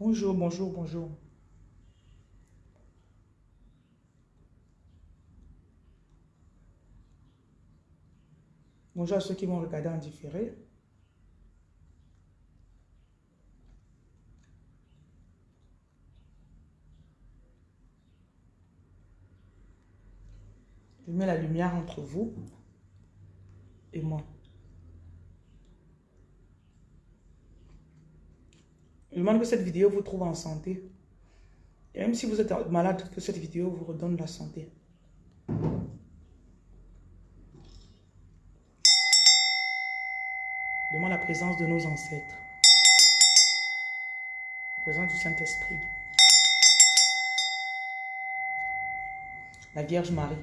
Bonjour, bonjour, bonjour. Bonjour à ceux qui vont regarder en différé. Je mets la lumière entre vous et moi. Je demande que cette vidéo vous trouve en santé. Et même si vous êtes malade, que cette vidéo vous redonne la santé. Demande la présence de nos ancêtres. La présence du Saint-Esprit. La Vierge Marie.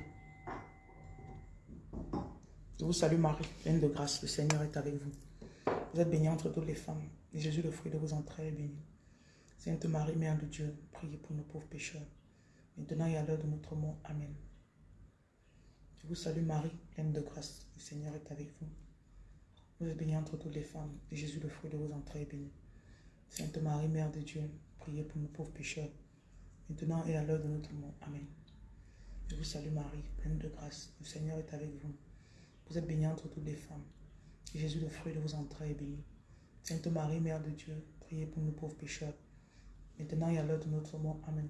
Je vous salue Marie, pleine de grâce. Le Seigneur est avec vous. Vous êtes bénie entre toutes les femmes. Et Jésus, le fruit de vos entrailles, est béni. Sainte Marie, Mère de Dieu, priez pour nos pauvres pécheurs, maintenant et à l'heure de notre mort. Amen. Je vous salue Marie, pleine de grâce. Le Seigneur est avec vous. Vous êtes bénie entre toutes les femmes. Et Jésus, le fruit de vos entrailles, est béni. Sainte Marie, Mère de Dieu, priez pour nos pauvres pécheurs, maintenant et à l'heure de notre mort. Amen. Je vous salue Marie, pleine de grâce. Le Seigneur est avec vous. Vous êtes bénie entre toutes les femmes. Et Jésus, le fruit de vos entrailles, est béni. Sainte Marie, Mère de Dieu, priez pour nous pauvres pécheurs, maintenant et à l'heure de notre mort. Amen.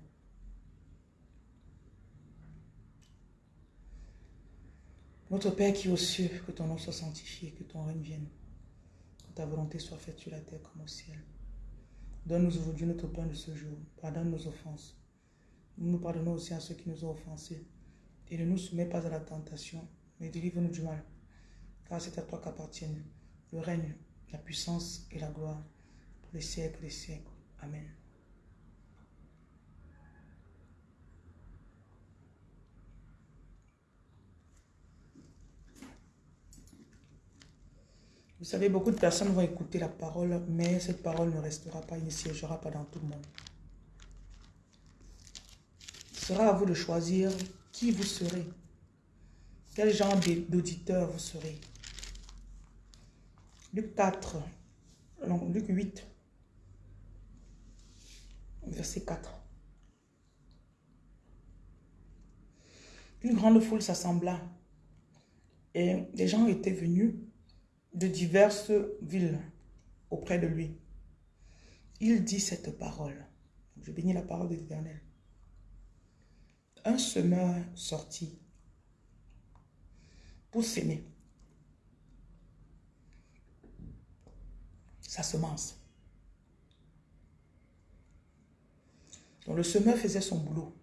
Notre Père qui est aux cieux, que ton nom soit sanctifié, que ton règne vienne, que ta volonté soit faite sur la terre comme au ciel. Donne-nous aujourd'hui notre pain de ce jour. Pardonne nos offenses. Nous nous pardonnons aussi à ceux qui nous ont offensés. Et ne nous soumets pas à la tentation, mais délivre-nous du mal. Car c'est à toi qu'appartiennent le règne, la puissance et la gloire pour les siècles des siècles. Amen. Vous savez, beaucoup de personnes vont écouter la parole, mais cette parole ne restera pas, il ne siégera pas dans tout le monde. Ce sera à vous de choisir qui vous serez. Quel genre d'auditeur vous serez. Luc 4, non, Luc 8, verset 4. Une grande foule s'assembla et des gens étaient venus de diverses villes auprès de lui. Il dit cette parole. Je bénis la parole de l'Éternel. Un semeur sortit pour s'aimer. Sa semence. Donc le semeur faisait son boulot.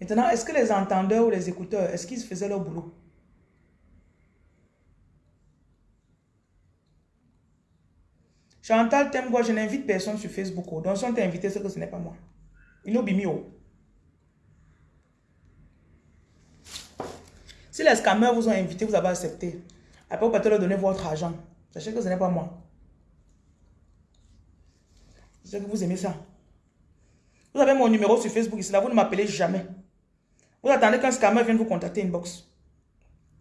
Maintenant, est-ce que les entendeurs ou les écouteurs, est-ce qu'ils faisaient leur boulot? Chantal quoi Je n'invite personne sur Facebook. Oh. Donc si on t'a invité, c'est que ce n'est pas moi. Inobimio. Si les scammers vous ont invité, vous avez accepté. Après, vous pouvez leur donner votre argent. Sachez que ce n'est pas moi. Sais que vous aimez ça. Vous avez mon numéro sur Facebook ici, là, vous ne m'appelez jamais. Vous attendez qu'un scammer vienne vous contacter inbox.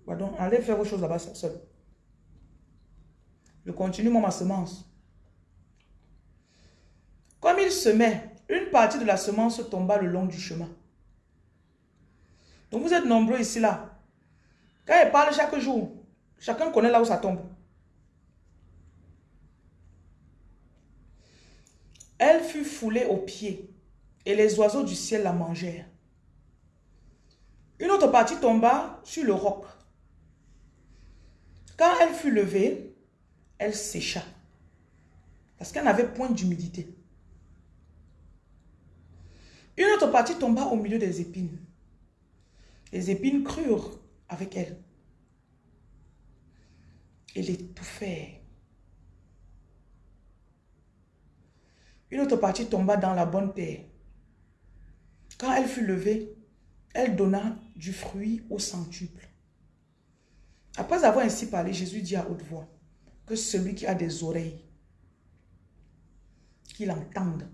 Pardon, allez faire vos choses là-bas seul. Je continue moi ma semence. Comme il semait, une partie de la semence tomba le long du chemin. Donc vous êtes nombreux ici là. Quand il parle chaque jour, chacun connaît là où ça tombe. Elle fut foulée aux pieds et les oiseaux du ciel la mangèrent. Une autre partie tomba sur le roc. Quand elle fut levée, elle sécha. Parce qu'elle n'avait point d'humidité. Une autre partie tomba au milieu des épines. Les épines crurent avec elle. Et l'étouffèrent. Une autre partie tomba dans la bonne terre. Quand elle fut levée, elle donna du fruit au centuple. Après avoir ainsi parlé, Jésus dit à haute voix que celui qui a des oreilles, qu'il entende.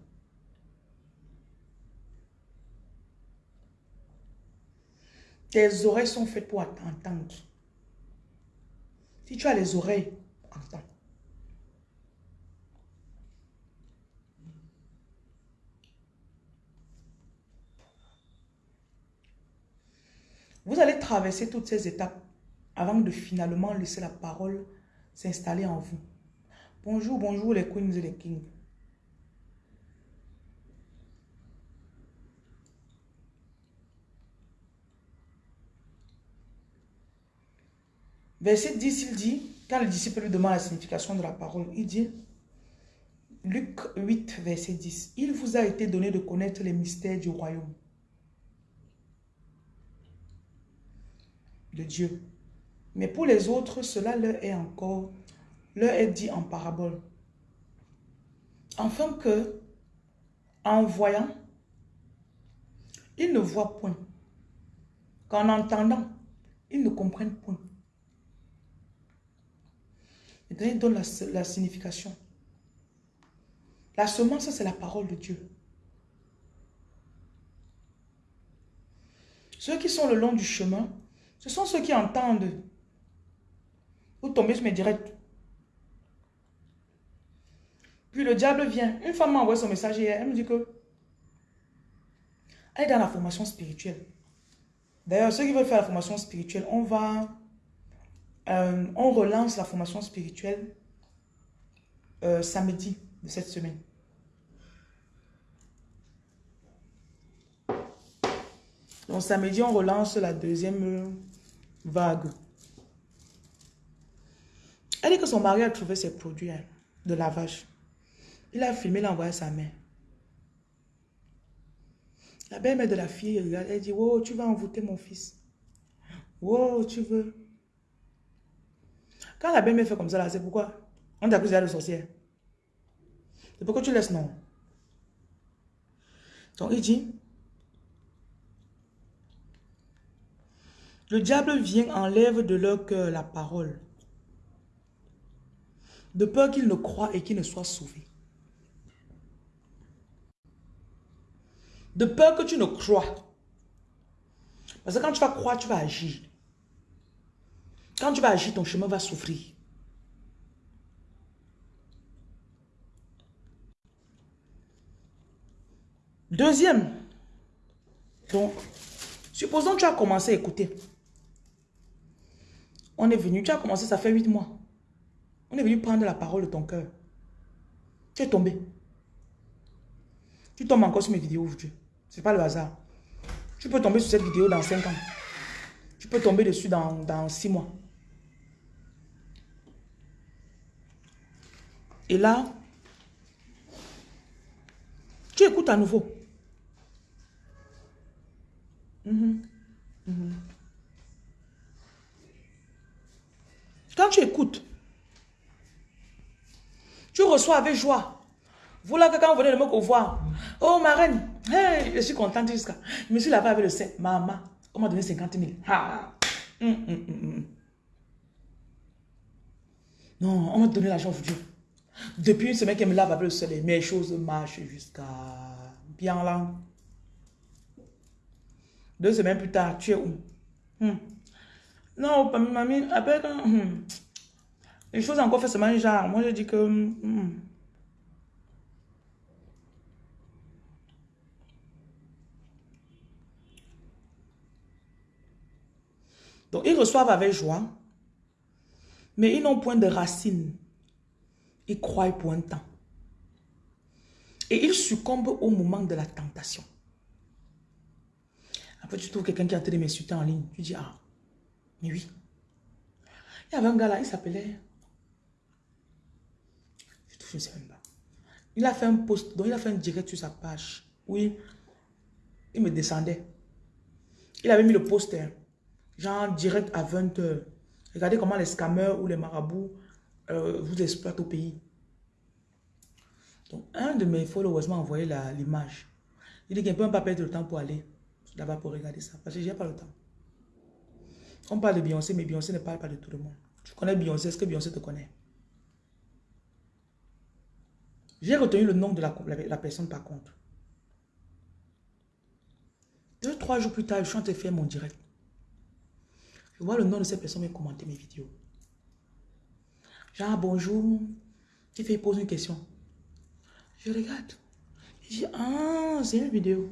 Tes oreilles sont faites pour entendre. Si tu as les oreilles, entends. Vous allez traverser toutes ces étapes avant de finalement laisser la parole s'installer en vous. Bonjour, bonjour les queens et les kings. Verset 10, il dit, quand le disciple lui demande la signification de la parole, il dit, Luc 8, verset 10, il vous a été donné de connaître les mystères du royaume de Dieu. Mais pour les autres, cela leur est encore, leur est dit en parabole. Enfin que, en voyant, ils ne voient point. Qu'en entendant, ils ne comprennent point. Il donne la signification. La semence, c'est la parole de Dieu. Ceux qui sont le long du chemin, ce sont ceux qui entendent. Vous tombez sur mes directs. Puis le diable vient. Une femme m'a envoyé son message hier. Elle me dit que elle est dans la formation spirituelle. D'ailleurs, ceux qui veulent faire la formation spirituelle, on va... Euh, on relance la formation spirituelle euh, samedi de cette semaine. Donc samedi, on relance la deuxième vague. Elle dit que son mari a trouvé ses produits hein, de lavage. Il a filmé, il a envoyé à sa mère. La belle-mère de la fille elle dit, oh, tu vas envoûter mon fils. Oh, tu veux. Quand la belle-mère fait comme ça, c'est pourquoi? On t'accuse de sorcière. C'est pourquoi tu laisses non? Donc il dit, le diable vient, enlève de leur cœur la parole, de peur qu'ils ne croient et qu'ils ne soient sauvés. De peur que tu ne crois. Parce que quand tu vas croire, tu vas agir. Quand tu vas agir, ton chemin va souffrir. Deuxième. Donc, supposons que tu as commencé à écouter. On est venu, tu as commencé, ça fait huit mois. On est venu prendre la parole de ton cœur. Tu es tombé. Tu tombes encore sur mes vidéos aujourd'hui. Ce n'est pas le hasard. Tu peux tomber sur cette vidéo dans cinq ans. Tu peux tomber dessus dans, dans six mois. Et là, tu écoutes à nouveau. Mhm. Mhm. Quand tu écoutes, tu reçois avec joie. Vous là, quand vous venez de me voir, oh ma reine, hey, je suis contente jusqu'à. Je me suis lavé avec le sein. Maman, on m'a donné 50 000. Hum, hum, hum, non, on m'a donné l'argent aujourd'hui. Depuis une semaine qu'elle me lave avec le soleil, mes choses marchent jusqu'à bien là. Deux semaines plus tard, tu es où? Non, mamie, quand... Hmm. Les choses encore fait seulement genre, moi je dis que... Hmm, Donc, ils reçoivent avec joie, mais ils n'ont point de racines. Ils croient pour un temps. Et ils succombent au moment de la tentation. Après, tu trouves quelqu'un qui a train de m'insulter en ligne. Tu dis, ah, oui. Il y avait un gars là, il s'appelait... Je ne sais même pas. Il a fait un post, donc il a fait un direct sur sa page. Oui, il me descendait. Il avait mis le poster, genre direct à 20h. Regardez comment les scammers ou les marabouts euh, vous exploitent au pays. Donc, un de mes followers m'a envoyé l'image. Il dit qu'il ne peut pas perdre le temps pour aller là-bas pour regarder ça. Parce que je n'ai pas le temps. On parle de Beyoncé, mais Beyoncé ne parle pas de tout le monde. Tu connais Beyoncé, est-ce que Beyoncé te connaît? J'ai retenu le nom de la, personne par contre. Deux, trois jours plus tard, je suis en train de faire mon direct. Je vois le nom de cette personne me commenter mes vidéos. Genre, bonjour. Tu fais poser une question. Je regarde. Je dis, ah, c'est une vidéo.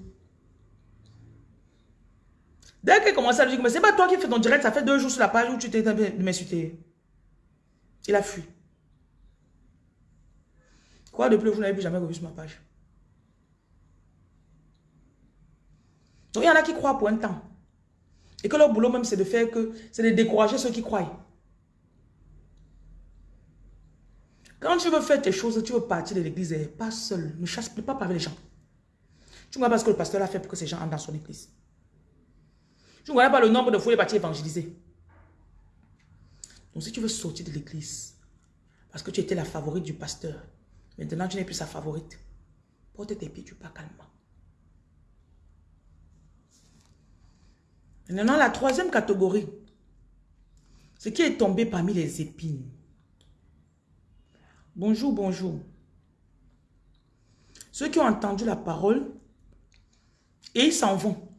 Dès qu'elle commence à lui dire, mais c'est pas toi qui fais ton direct, ça fait deux jours sur la page où tu t'es de m'insulter. Il a fui. Quoi de plus, vous n'avez plus jamais revu sur ma page. Donc il y en a qui croient pour un temps. Et que leur boulot même, c'est de faire que, c'est de décourager ceux qui croient. Quand tu veux faire tes choses, tu veux partir de l'église, eh, pas seul, ne chasse pas avec les gens. Tu ne vois pas ce que le pasteur a fait pour que ces gens entrent dans son église. Tu ne vois pas le nombre de fois il est. Donc si tu veux sortir de l'église, parce que tu étais la favorite du pasteur, maintenant tu n'es plus sa favorite, porte tes pieds, tu pars calmement. Maintenant, la troisième catégorie, ce qui est tombé parmi les épines. Bonjour, bonjour. Ceux qui ont entendu la parole et ils s'en vont.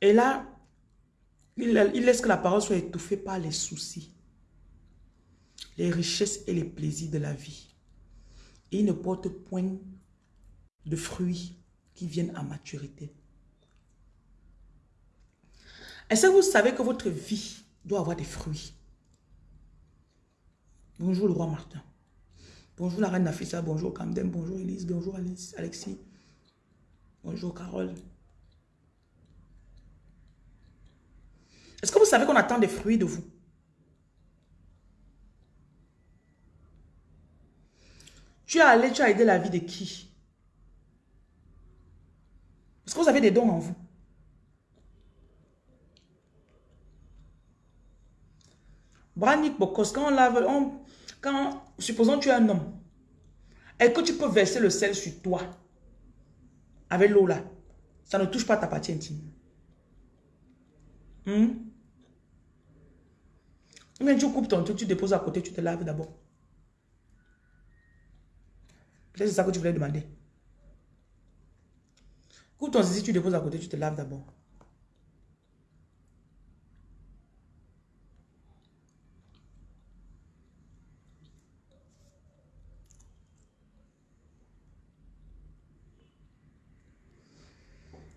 Et là, ils laissent que la parole soit étouffée par les soucis, les richesses et les plaisirs de la vie. Et ils ne portent point de fruits qui viennent à maturité. Est-ce que vous savez que votre vie doit avoir des fruits? Bonjour le roi Martin. Bonjour la reine Nafisa, bonjour Camden, bonjour Elise, bonjour Alexis. Bonjour Carole. Est-ce que vous savez qu'on attend des fruits de vous? Tu as allé, tu as aidé la vie de qui? Est-ce que vous avez des dons en vous? Branik Bokos, quand on lave, quand, supposons tu es un homme, et que tu peux verser le sel sur toi, avec l'eau là, ça ne touche pas ta partie intime. Hmm? Mais tu coupes ton truc, tu déposes à côté, tu te laves d'abord. Peut-être c'est ça que tu voulais demander. Coupe ton zizi, tu déposes à côté, tu te laves d'abord.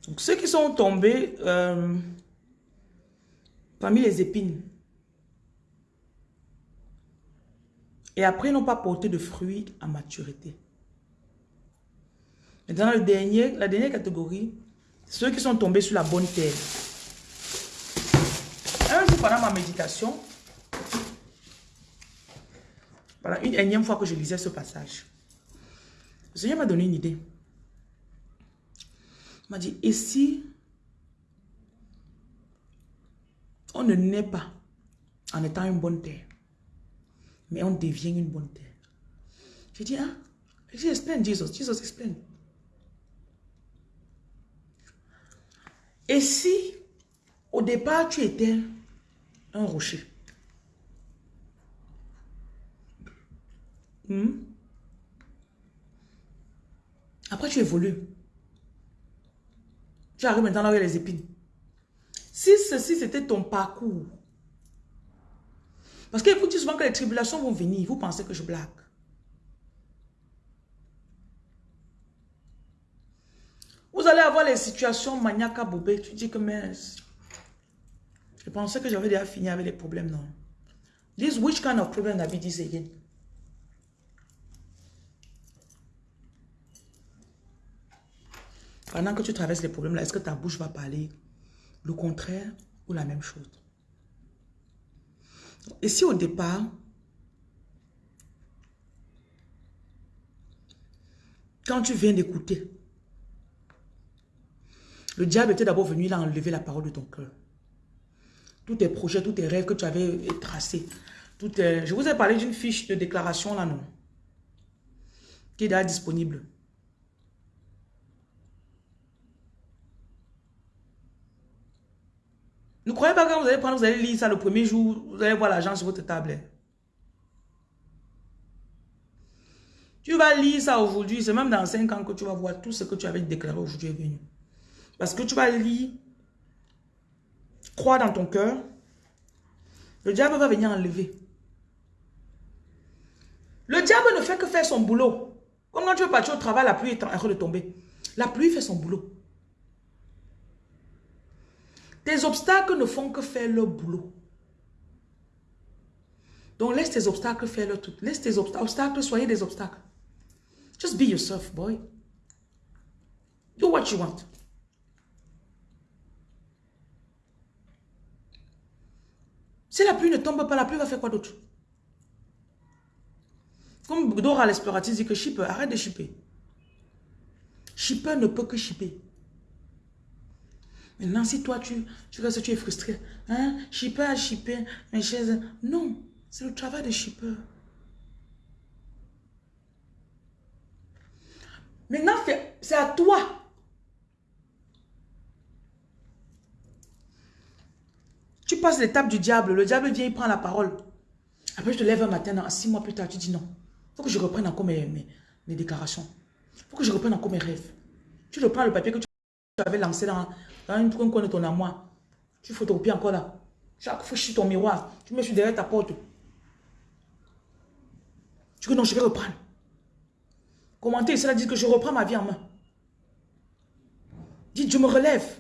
Donc, ceux qui sont tombés euh, parmi les épines et après n'ont pas porté de fruits à maturité. Le dernier, la dernière catégorie, ceux qui sont tombés sur la bonne terre. Un jour, pendant ma méditation, une énième fois que je lisais ce passage, le Seigneur m'a donné une idée m'a dit, et si on ne naît pas en étant une bonne terre, mais on devient une bonne terre. J'ai dit, hein? J'ai dit, explain, Jesus. Jesus, explain. Et si, au départ, tu étais un rocher, hmm? Après, tu évolues. Tu arrives maintenant avec les épines. Si ceci, c'était ton parcours. Parce que vous dites souvent que les tribulations vont venir. Vous pensez que je blague. Vous allez avoir les situations maniaques bobé. Tu dis que mais... Je pensais que j'avais déjà fini avec les problèmes, non. This which kind of problem you this again? Pendant que tu traverses les problèmes là, est-ce que ta bouche va parler le contraire ou la même chose? Et si au départ, quand tu viens d'écouter, le diable était d'abord venu, il a enlevé la parole de ton cœur. Tous tes projets, tous tes rêves que tu avais tracés. Tout Je vous ai parlé d'une fiche de déclaration là, non? Qui est déjà disponible. Ne croyez pas que vous allez prendre, vous allez lire ça le premier jour, vous allez voir l'argent sur votre table. Tu vas lire ça aujourd'hui, c'est même dans 5 ans que tu vas voir tout ce que tu avais déclaré aujourd'hui est venu. Parce que tu vas lire, croire dans ton cœur, le diable va venir enlever. Le diable ne fait que faire son boulot. Comme quand tu veux partir au travail, la pluie est en train de tomber. La pluie fait son boulot. Tes obstacles ne font que faire leur boulot. Donc laisse tes obstacles faire leur tout. Laisse tes obstacles, soyez des obstacles. Just be yourself, boy. Do what you want. Si la pluie ne tombe pas, la pluie va faire quoi d'autre? Comme Dora l'exploratrice dit que shipper, arrête de shipper. Shipper ne peut que shipper. Maintenant, si toi, tu, tu restes, tu es frustré. Hein? Shipper a shippé mes chaises. Non, c'est le travail de shipper. Maintenant, c'est à toi. Tu passes l'étape du diable. Le diable vient, il prend la parole. Après, je te lève un matin, six mois plus tard, tu dis non. Il faut que je reprenne encore mes, mes, déclarations. Il faut que je reprenne encore mes rêves. Tu reprends le papier que tu avais lancé dans, dans une coin de ton amour. Tu photocopies encore là. Chaque fois, je ton miroir. Tu mets sur derrière ta porte. Tu dis non, je vais reprendre. Commenter, cela dit que je reprends ma vie en main. Dites, je me relève.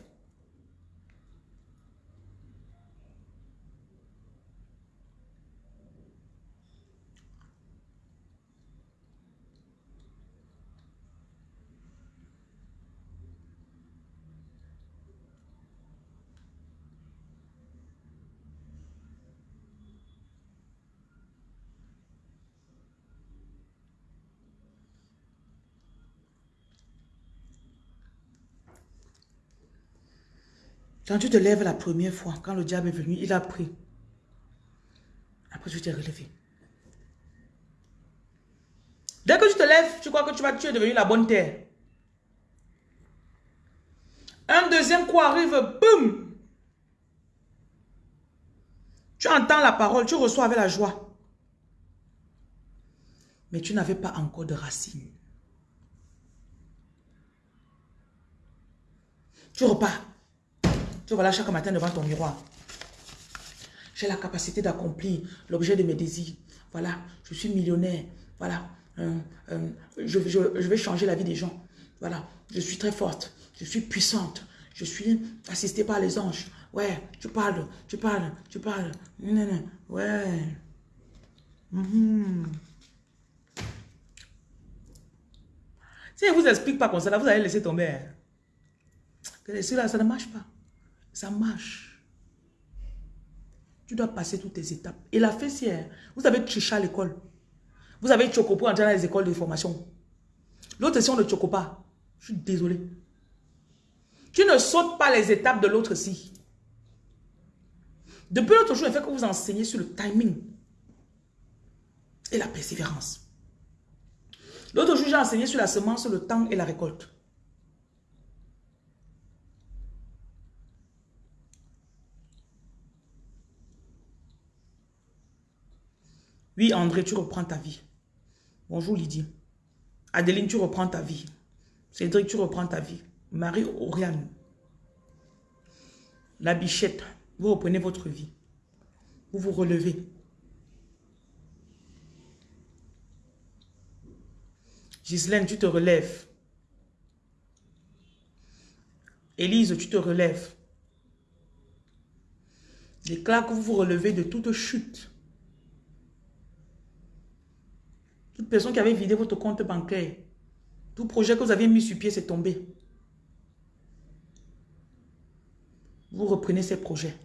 Quand tu te lèves la première fois, quand le diable est venu, il a pris. Après, tu t'es relevé. Dès que tu te lèves, tu crois que tu, vas, tu es devenu la bonne terre. Un deuxième coup arrive, boum. Tu entends la parole, tu reçois avec la joie. Mais tu n'avais pas encore de racines. Tu repars voilà chaque matin devant ton miroir. J'ai la capacité d'accomplir l'objet de mes désirs. Voilà, je suis millionnaire. Voilà, euh, euh, je, vais changer la vie des gens. Voilà, je suis très forte. Je suis puissante. Je suis assistée par les anges. Ouais, tu parles, tu parles, tu parles. Ouais. Mhm. Si je ne vous explique pas comme ça, vous allez laisser tomber. Hein. Que là, ça ne marche pas. Ça marche. Tu dois passer toutes tes étapes. Et la fessière, vous avez triché à l'école. Vous avez Chocopo entrer dans les écoles de formation. L'autre session de Chocopa. Je suis désolé. Tu ne sautes pas les étapes de l'autre si. Depuis l'autre jour, il fait que vous enseignez sur le timing et la persévérance. L'autre jour, j'ai enseigné sur la semence, le temps et la récolte. Oui, André, tu reprends ta vie. Bonjour Lydie. Adeline, tu reprends ta vie. Cédric, tu reprends ta vie. Marie Oriane. La bichette, vous reprenez votre vie. Vous vous relevez. Gislaine, tu te relèves. Élise, tu te relèves. Déclare que vous vous relevez de toute chute. Toute personne qui avait vidé votre compte bancaire, tout projet que vous aviez mis sur pied, c'est tombé. Vous reprenez ces projets.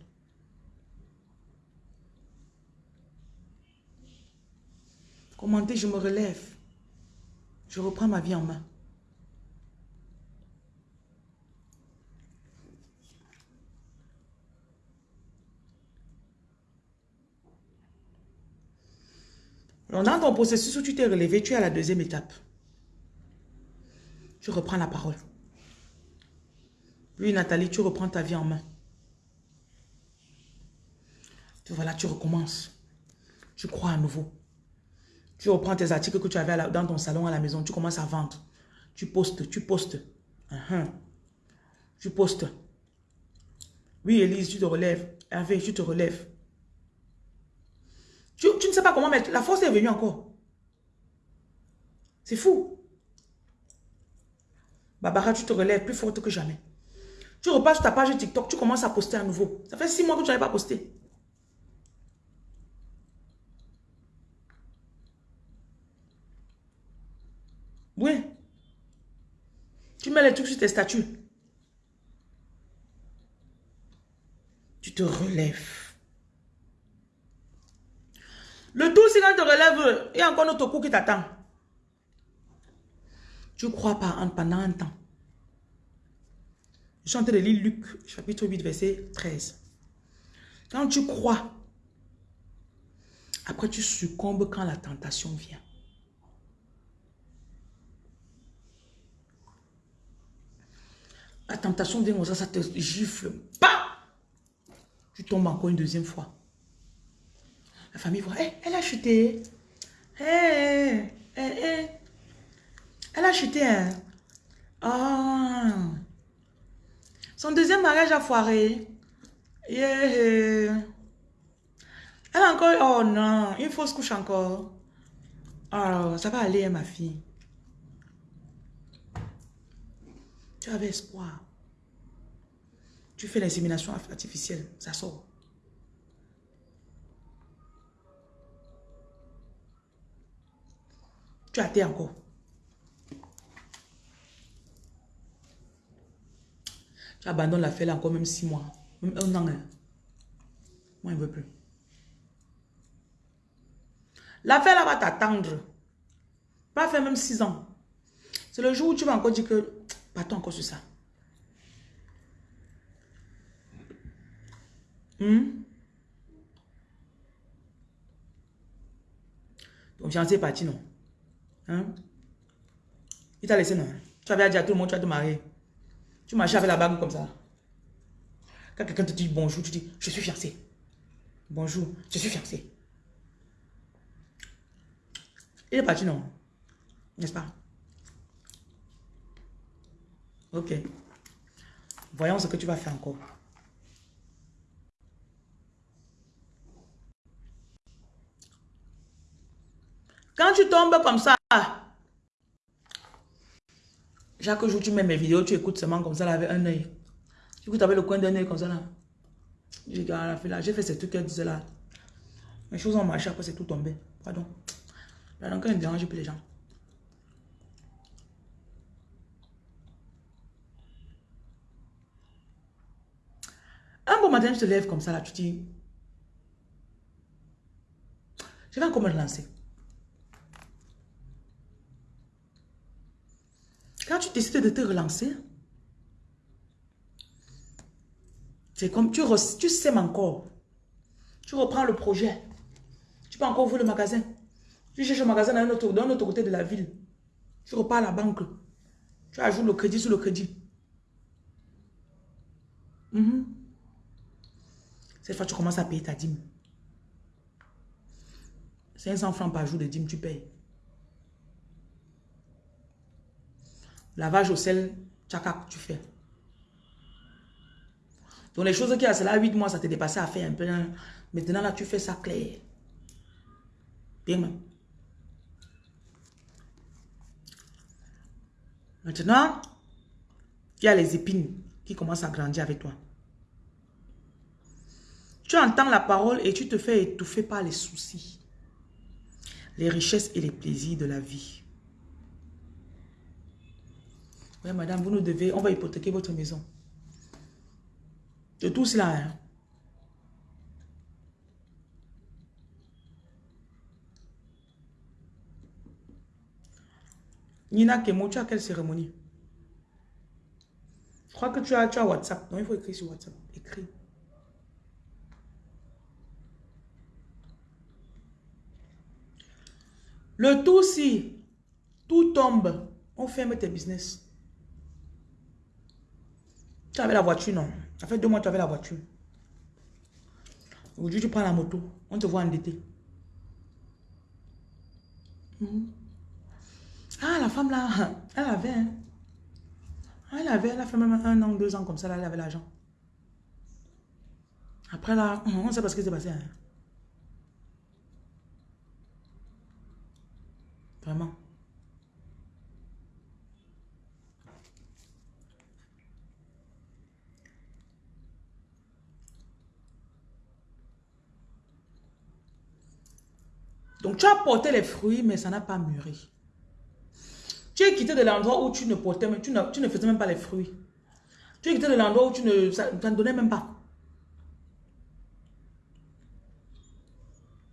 Commentez, je me relève. Je reprends ma vie en main. Dans ton processus où tu t'es relevé, tu es à la deuxième étape. Tu reprends la parole. Oui, Nathalie, tu reprends ta vie en main. Voilà, tu recommences. Tu crois à nouveau. Tu reprends tes articles que tu avais dans ton salon à la maison. Tu commences à vendre. Tu postes, tu postes. Uh-huh. Tu postes. Oui, Elise, tu te relèves. Hervé, tu te relèves. Tu, ne sais pas comment mettre. La force est venue encore. C'est fou. Barbara, tu te relèves plus forte que jamais. Tu repasses sur ta page TikTok, tu commences à poster à nouveau. Ça fait six mois que tu n'avais pas posté. Oui. Tu mets les trucs sur tes statuts. Tu te relèves. Le tout, c'est quand tu te relèves, il y a encore notre coup qui t'attend. Tu crois pas pendant un temps. Je suis en train de lire Luc, chapitre 8, verset 13. Quand tu crois, après tu succombes quand la tentation vient. La tentation vient ça, ça te gifle. Pas Tu tombes encore une deuxième fois. La famille voit, elle a chuté. elle a chuté. Hein. Ah. Son deuxième mariage a foiré. Elle a encore... Oh non, une fausse couche encore. Oh, ça va aller, hein, ma fille. Tu avais espoir. Tu fais l'insémination artificielle, ça sort. Tu as été encore. Tu abandonnes l'affaire encore même six mois. Même un an. Hein. Moi, il ne veut plus. L'affaire là va t'attendre. Pas faire même six ans. C'est le jour où tu vas encore dire que Partons encore sur ça. Hmm? Ton fiancé est parti, non? Hein? Il t'a laissé, non? Tu avais dit à tout le monde, tu vas te marier. Tu marchais avec la bague comme ça. Quand quelqu'un te dit bonjour, tu dis, je suis fiancé. Bonjour, je suis fiancé. Il est parti, non? N'est-ce pas? Ok. Voyons ce que tu vas faire encore. Quand tu tombes comme ça, chaque jour tu mets mes vidéos, tu écoutes seulement comme ça là, avec un œil. Tu écoutes avec le coin d'un œil comme ça là. J'ai fait ces trucs qu'elle disait là. Les choses ont marché, après c'est tout tombé. Pardon. Là, donc, elle ne dérange plus les gens. Un bon matin, je te lève comme ça, là, tu dis, je vais encore me relancer. Quand tu décides de te relancer, c'est comme tu, tu sèmes encore. Tu reprends le projet. Tu peux encore ouvrir le magasin. Tu cherches un magasin dans un autre, autre côté de la ville. Tu repars à la banque. Tu ajoutes le crédit sur le crédit. Mhm. Cette fois, tu commences à payer ta dîme. 500 francs par jour de dîme, tu payes. Lavage au sel, tchakak, tu fais. Donc les choses qui a cela 8 mois, ça t'est dépassé à faire un peu. Hein. Maintenant là, tu fais ça clair. Bien. Maintenant, il y a les épines qui commencent à grandir avec toi. Tu entends la parole et tu te fais étouffer par les soucis, les richesses et les plaisirs de la vie. Madame, vous nous devez, on va hypothéquer votre maison. De tout cela, hein. Nina Kemo, tu as quelle cérémonie? Je crois que tu as, tu as WhatsApp. Non, il faut écrire sur WhatsApp. Écris. Le tout, si tout tombe, on ferme tes business. Tu avais la voiture, non? Ça fait deux mois tu avais la voiture. Aujourd'hui, tu prends la moto. On te voit endetté. Mhm. Ah, la femme là, elle avait. Hein. Elle avait, elle a fait même un an, deux ans comme ça, là, elle avait l'argent. Après là, on sait pas ce qui s'est passé. Hein. Vraiment. Donc tu as porté les fruits, mais ça n'a pas mûri. Tu es quitté de l'endroit où tu ne portais, tu ne, tu ne faisais même pas les fruits. Tu es quitté de l'endroit où tu ne, ça, ne donnait même pas.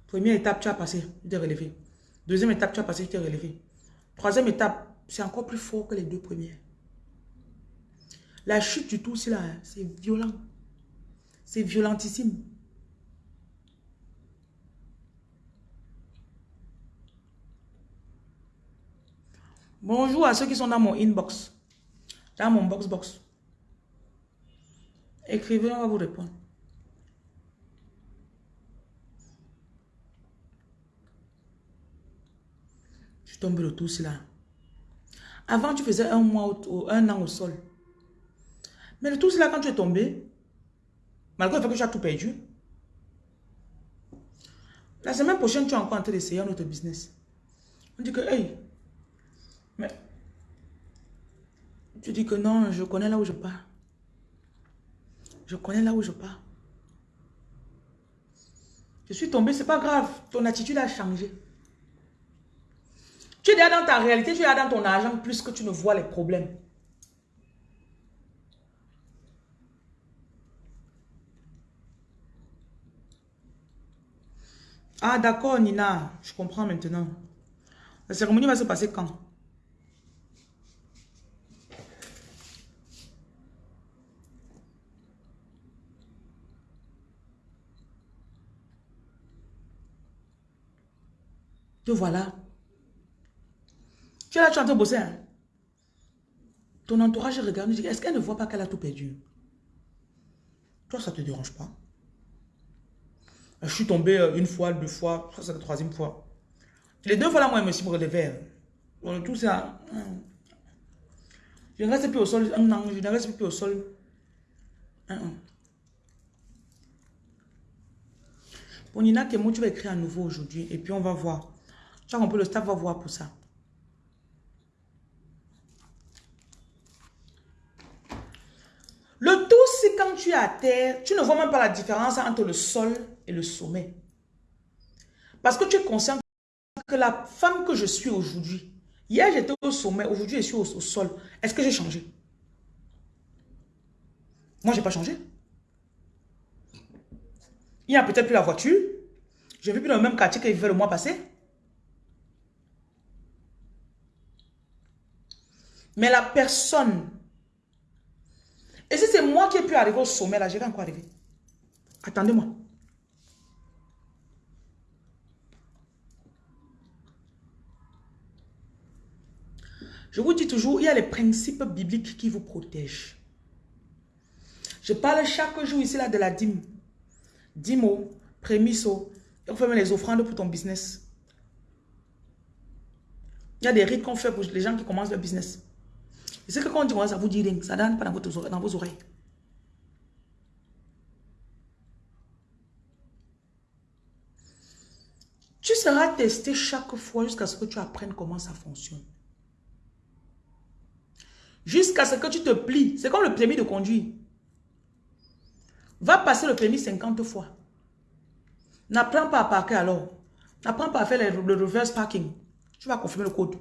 Première étape, tu as passé, tu t'es relevé. Deuxième étape, tu as passé, tu t'es relevé. Troisième étape, c'est encore plus fort que les deux premières. La chute du tout, c'est hein, c'est violent. C'est violentissime. Bonjour à ceux qui sont dans mon inbox. Dans mon box box. Écrivez, on va vous répondre. Je tombe le tout là. Avant, tu faisais un mois ou un an au sol. Mais le tout là, quand tu es tombé, malgré le fait que tu as tout perdu, la semaine prochaine, tu es encore en train d'essayer un autre business. On dit que, hey, mais tu dis que non, je connais là où je pars. Je connais là où je pars. Je suis tombé, c'est pas grave. Ton attitude a changé. Tu es déjà dans ta réalité, tu es déjà dans ton argent plus que tu ne vois les problèmes. Ah d'accord Nina, je comprends maintenant. La cérémonie va se passer quand? Te voilà. Tu es là, tu es en train de bosser. Hein? Ton entourage regarde, est-ce qu'elle ne voit pas qu'elle a tout perdu? Toi, ça ne te dérange pas? Je suis tombé euh, une fois, deux fois, ça c'est la troisième fois. Les deux fois là, moi, je me suis relevé. Hein. tout ça. Hein. Je ne reste plus au sol un an, je ne reste plus au sol an. Bon, Nina Kemo, tu vas écrire à nouveau aujourd'hui et puis on va voir. Tu as le staff va voir pour ça. Le tout, c'est quand tu es à terre, tu ne vois même pas la différence entre le sol et le sommet. Parce que tu es conscient que la femme que je suis aujourd'hui, hier j'étais au sommet, aujourd'hui je suis au, sol. Est-ce que j'ai changé? Moi, je n'ai pas changé. Il n'y a peut-être plus la voiture. Je ne vis plus dans le même quartier qu'il vivait le mois passé. Mais la personne... Et si c'est moi qui ai pu arriver au sommet, là, je vais encore arriver. Attendez-moi. Je vous dis toujours, il y a les principes bibliques qui vous protègent. Je parle chaque jour ici là de la dîme. Dimo, prémisso. On fait même les offrandes pour ton business. Il y a des rites qu'on fait pour les gens qui commencent leur business. Et c'est que quand on dit ça vous dit rien, ça donne pas dans, dans vos oreilles. Tu seras testé chaque fois jusqu'à ce que tu apprennes comment ça fonctionne. Jusqu'à ce que tu te plies. C'est comme le permis de conduire. Va passer le permis 50 fois. N'apprends pas à parquer alors. N'apprends pas à faire le reverse parking. Tu vas confirmer le code.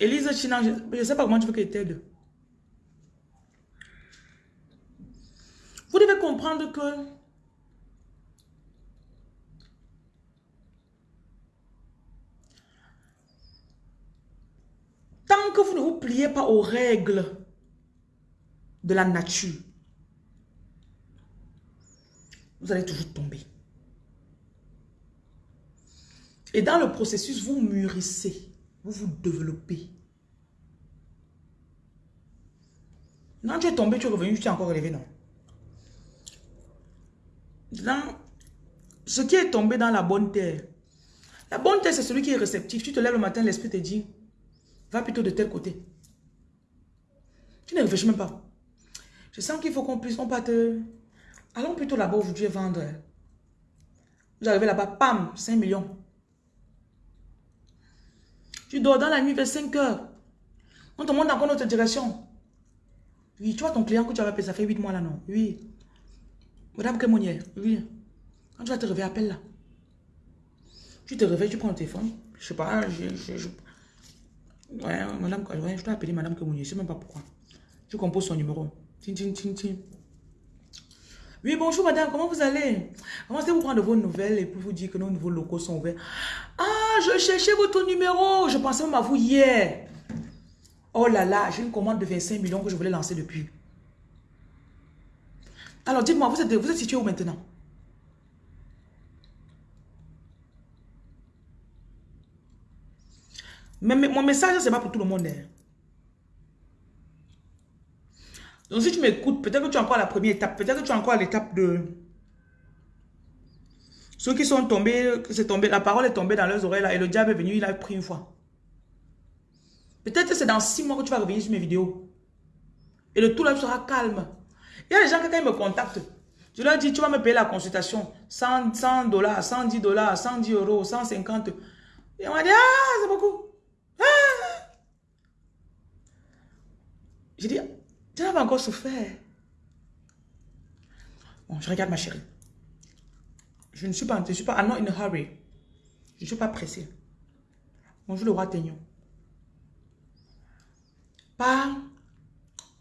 Elise China, je ne sais pas comment tu veux qu'elle t'aide. Vous devez comprendre que tant que vous ne vous pliez pas aux règles de la nature, vous allez toujours tomber. Et dans le processus, vous mûrissez. Vous vous développez. Non, tu es tombé, tu es revenu, tu t'es encore relevé, non? Dans ce qui est tombé dans la bonne terre. La bonne terre, c'est celui qui est réceptif. Tu te lèves le matin, l'esprit te dit, va plutôt de tel côté. Tu ne réfléchis même pas. Je sens qu'il faut qu'on puisse, on parte. Allons plutôt là-bas aujourd'hui vendre. Vous arrivez là-bas, pam, 5 millions. Tu dors dans la nuit vers 5 heures. On te montre encore notre direction. Oui, tu vois ton client que tu avais appelé, ça fait 8 mois là, non? Oui. Madame Kémonière, oui. Quand tu vas te réveiller, appelle là. Tu te réveilles, tu prends le téléphone. Je sais pas, je... je, je... Ouais, madame, ouais, je dois appeler madame Kémonière, je sais même pas pourquoi. Tu composes son numéro. Tin, tin, tin. Oui, bonjour madame, comment vous allez? Comment que vous prendre vos nouvelles et puis vous dire que nos nouveaux locaux sont ouverts Ah, je cherchais votre numéro. Je pensais même à vous hier. Oh là là, j'ai une commande de 25 millions que je voulais lancer depuis. Alors dites-moi, vous êtes, vous êtes situé où maintenant? Mais, mon message, c'est pas pour tout le monde. Hein. Donc si tu m'écoutes, peut-être que tu es encore à la première étape, peut-être que tu es encore à l'étape de... Ceux qui sont tombés, tombé, la parole est tombée dans leurs oreilles là, et le diable est venu, il a pris une fois. Peut-être que c'est dans six mois que tu vas revenir sur mes vidéos. Et le tout là sera calme. Il y a des gens qui quand ils me contactent, je leur dis, tu vas me payer la consultation, 100 dollars, 110 dollars, 110 euros, 150. Et on m'a dit, ah, c'est beaucoup. Ah! J'ai dit, tu n'as pas encore souffert. Bon, je regarde ma chérie. Je ne suis pas, je suis pas, I'm not in a hurry. Je ne suis pas pressée. Bonjour le roi Ténion. Pas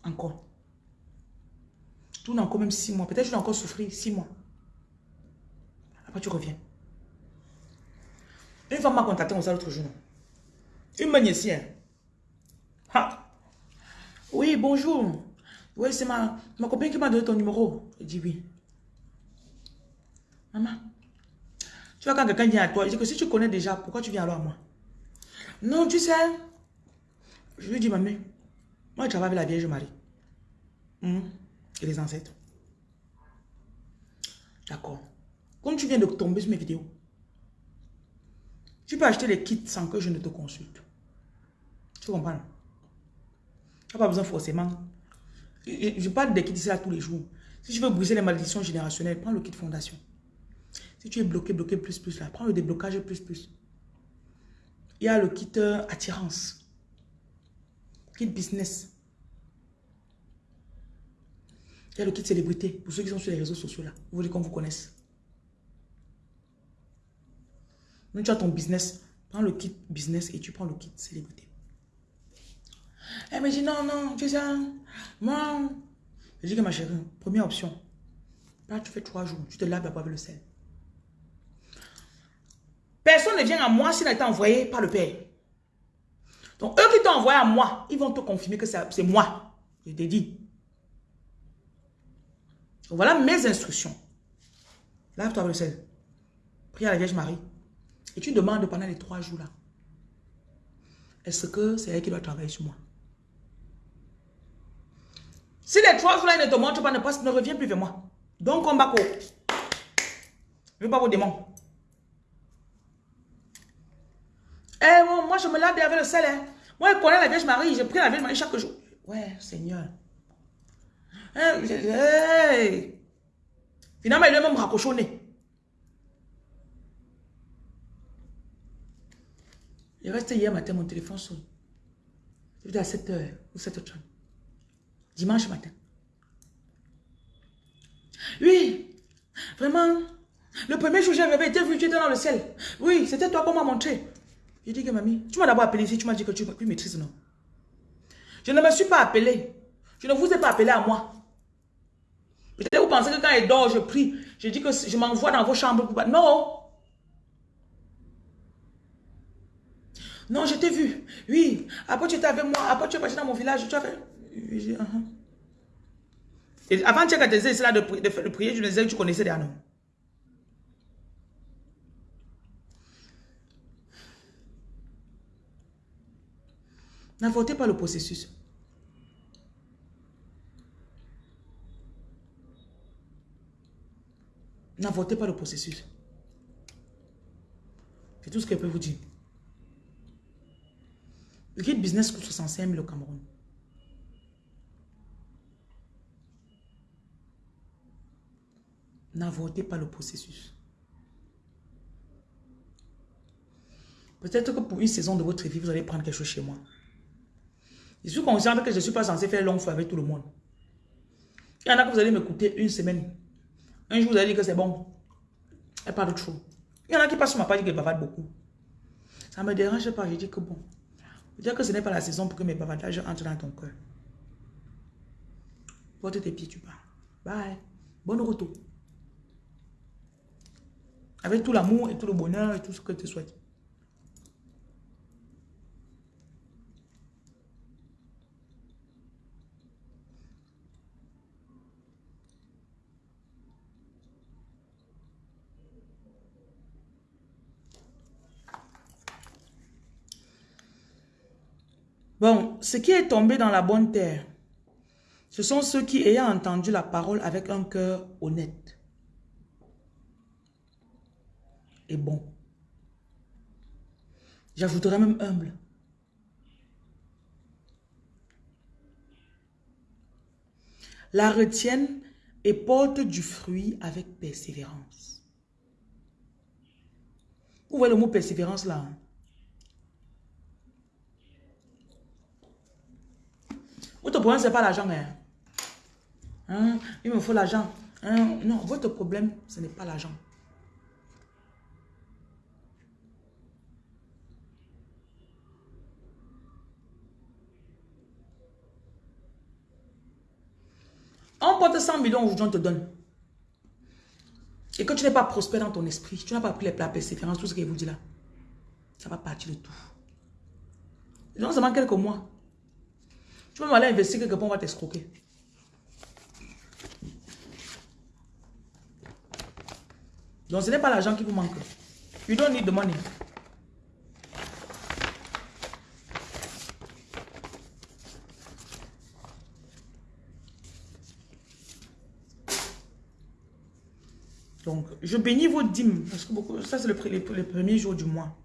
encore. Tout n'a encore même six mois. Peut-être que je vais encore souffrir six mois. Après, tu reviens. Une femme m'a contacté ça l'autre jour. Une magnésienne. Ha! Oui, bonjour. Oui, c'est ma, ma copine qui m'a donné ton numéro. Je dis oui. Maman, tu vois quand quelqu'un vient à toi, je dis que si tu connais déjà, pourquoi tu viens alors à moi? Non, tu sais, je lui dis, maman, moi je travaille avec la Vierge Marie. Hmm? Et les ancêtres. D'accord. Quand tu viens de tomber sur mes vidéos, tu peux acheter les kits sans que je ne te consulte. Tu comprends? Tu n'as pas besoin forcément. Je parle des kits ici là tous les jours. Si tu veux briser les malédictions générationnelles, prends le kit fondation. Si tu es bloqué, bloqué plus plus là, prends le déblocage plus plus. Il y a le kit euh, attirance. Kit business. Il y a le kit célébrité. Pour ceux qui sont sur les réseaux sociaux là. Vous voulez qu'on vous connaisse. Donc tu as ton business. Prends le kit business et tu prends le kit célébrité. Elle me dit, non, non, tu sais, moi, je dis que ma chérie, première option, là, tu fais trois jours, tu te laves avec le sel. Personne ne vient à moi s'il n'a été envoyé par le Père. Donc, eux qui t'ont envoyé à moi, ils vont te confirmer que c'est moi. Je t'ai dit. voilà mes instructions. Lave-toi sel. Prie à la Vierge Marie. Et tu demandes pendant les trois jours là. Est-ce que c'est elle qui doit travailler sur moi? Si les trois jours ne te montrent pas, ne, ne reviens plus vers moi. Donc, combat Je ne veux pas vos démons. Moi, je me lave avec le sel. Hein. Moi, je connais la Vierge Marie. Je prie la Vierge Marie chaque jour. Ouais, Seigneur. Hey, Finalement, il a même raccrochonné. Il reste hier matin, mon téléphone sonne. C'était à 7h ou 7h30. Dimanche matin. Oui, vraiment. Le premier jour, été vu, tu étais dans le ciel. Oui, c'était toi qu'on m'a montré. J'ai dit que mamie, tu m'as d'abord appelé ici, tu m'as dit que tu, tu maîtrises, non? Je ne me suis pas appelé. Je ne vous ai pas appelé à moi. Peut-être vous pensez que quand il dort, je prie. Je dis que je m'envoie dans vos chambres. Non. Non, je t'ai vu. Oui. Après, tu étais avec moi. Après, tu es passé dans mon village. Tu as fait... Uh-huh. Et avant tu as de, de, de, prier, je me disais que tu connaissais des noms. N'avortez pas le processus. N'avortez pas le processus. C'est tout ce que je peux vous dire. Le guide business coûte 65 000 au Cameroun. N'avortez pas le processus. Peut-être que pour une saison de votre vie, vous allez prendre quelque chose chez moi. Je suis consciente que je ne suis pas censé faire long feu avec tout le monde. Il y en a que vous allez m'écouter une semaine. Un jour, vous allez dire que c'est bon. Elle parle trop. Il y en a qui passent sur ma page et qui bavardent beaucoup. Ça ne me dérange pas. Je dis que bon. Je dis que ce n'est pas la saison pour que mes bavardages entrent dans ton cœur. Porte tes pieds, tu pars. Bye. Bonne retour. Avec tout l'amour et tout le bonheur et tout ce que tu souhaites. Bon, ce qui est tombé dans la bonne terre, ce sont ceux qui, ayant entendu la parole avec un cœur honnête et bon, j'ajouterai même humble, la retiennent et portent du fruit avec persévérance. Vous voyez le mot persévérance là hein? Votre problème, ce n'est pas l'argent. Hein? Hein? Il me faut l'argent. Hein? Non, votre problème, ce n'est pas l'argent. On porte 100 millions aujourd'hui, on te donne. Et que tu n'es pas prospère dans ton esprit, tu n'as pas pris les plats persévérance, tout ce qu'il vous dit là, ça va partir de tout. Non seulement quelques mois. Tu vas aller investir quelque part, on va t'escroquer. Donc ce n'est pas l'argent qui vous manque. You don't need the money. Donc, je bénis vos dîmes. Parce que beaucoup, ça, c'est le, le, le, premier jour du mois.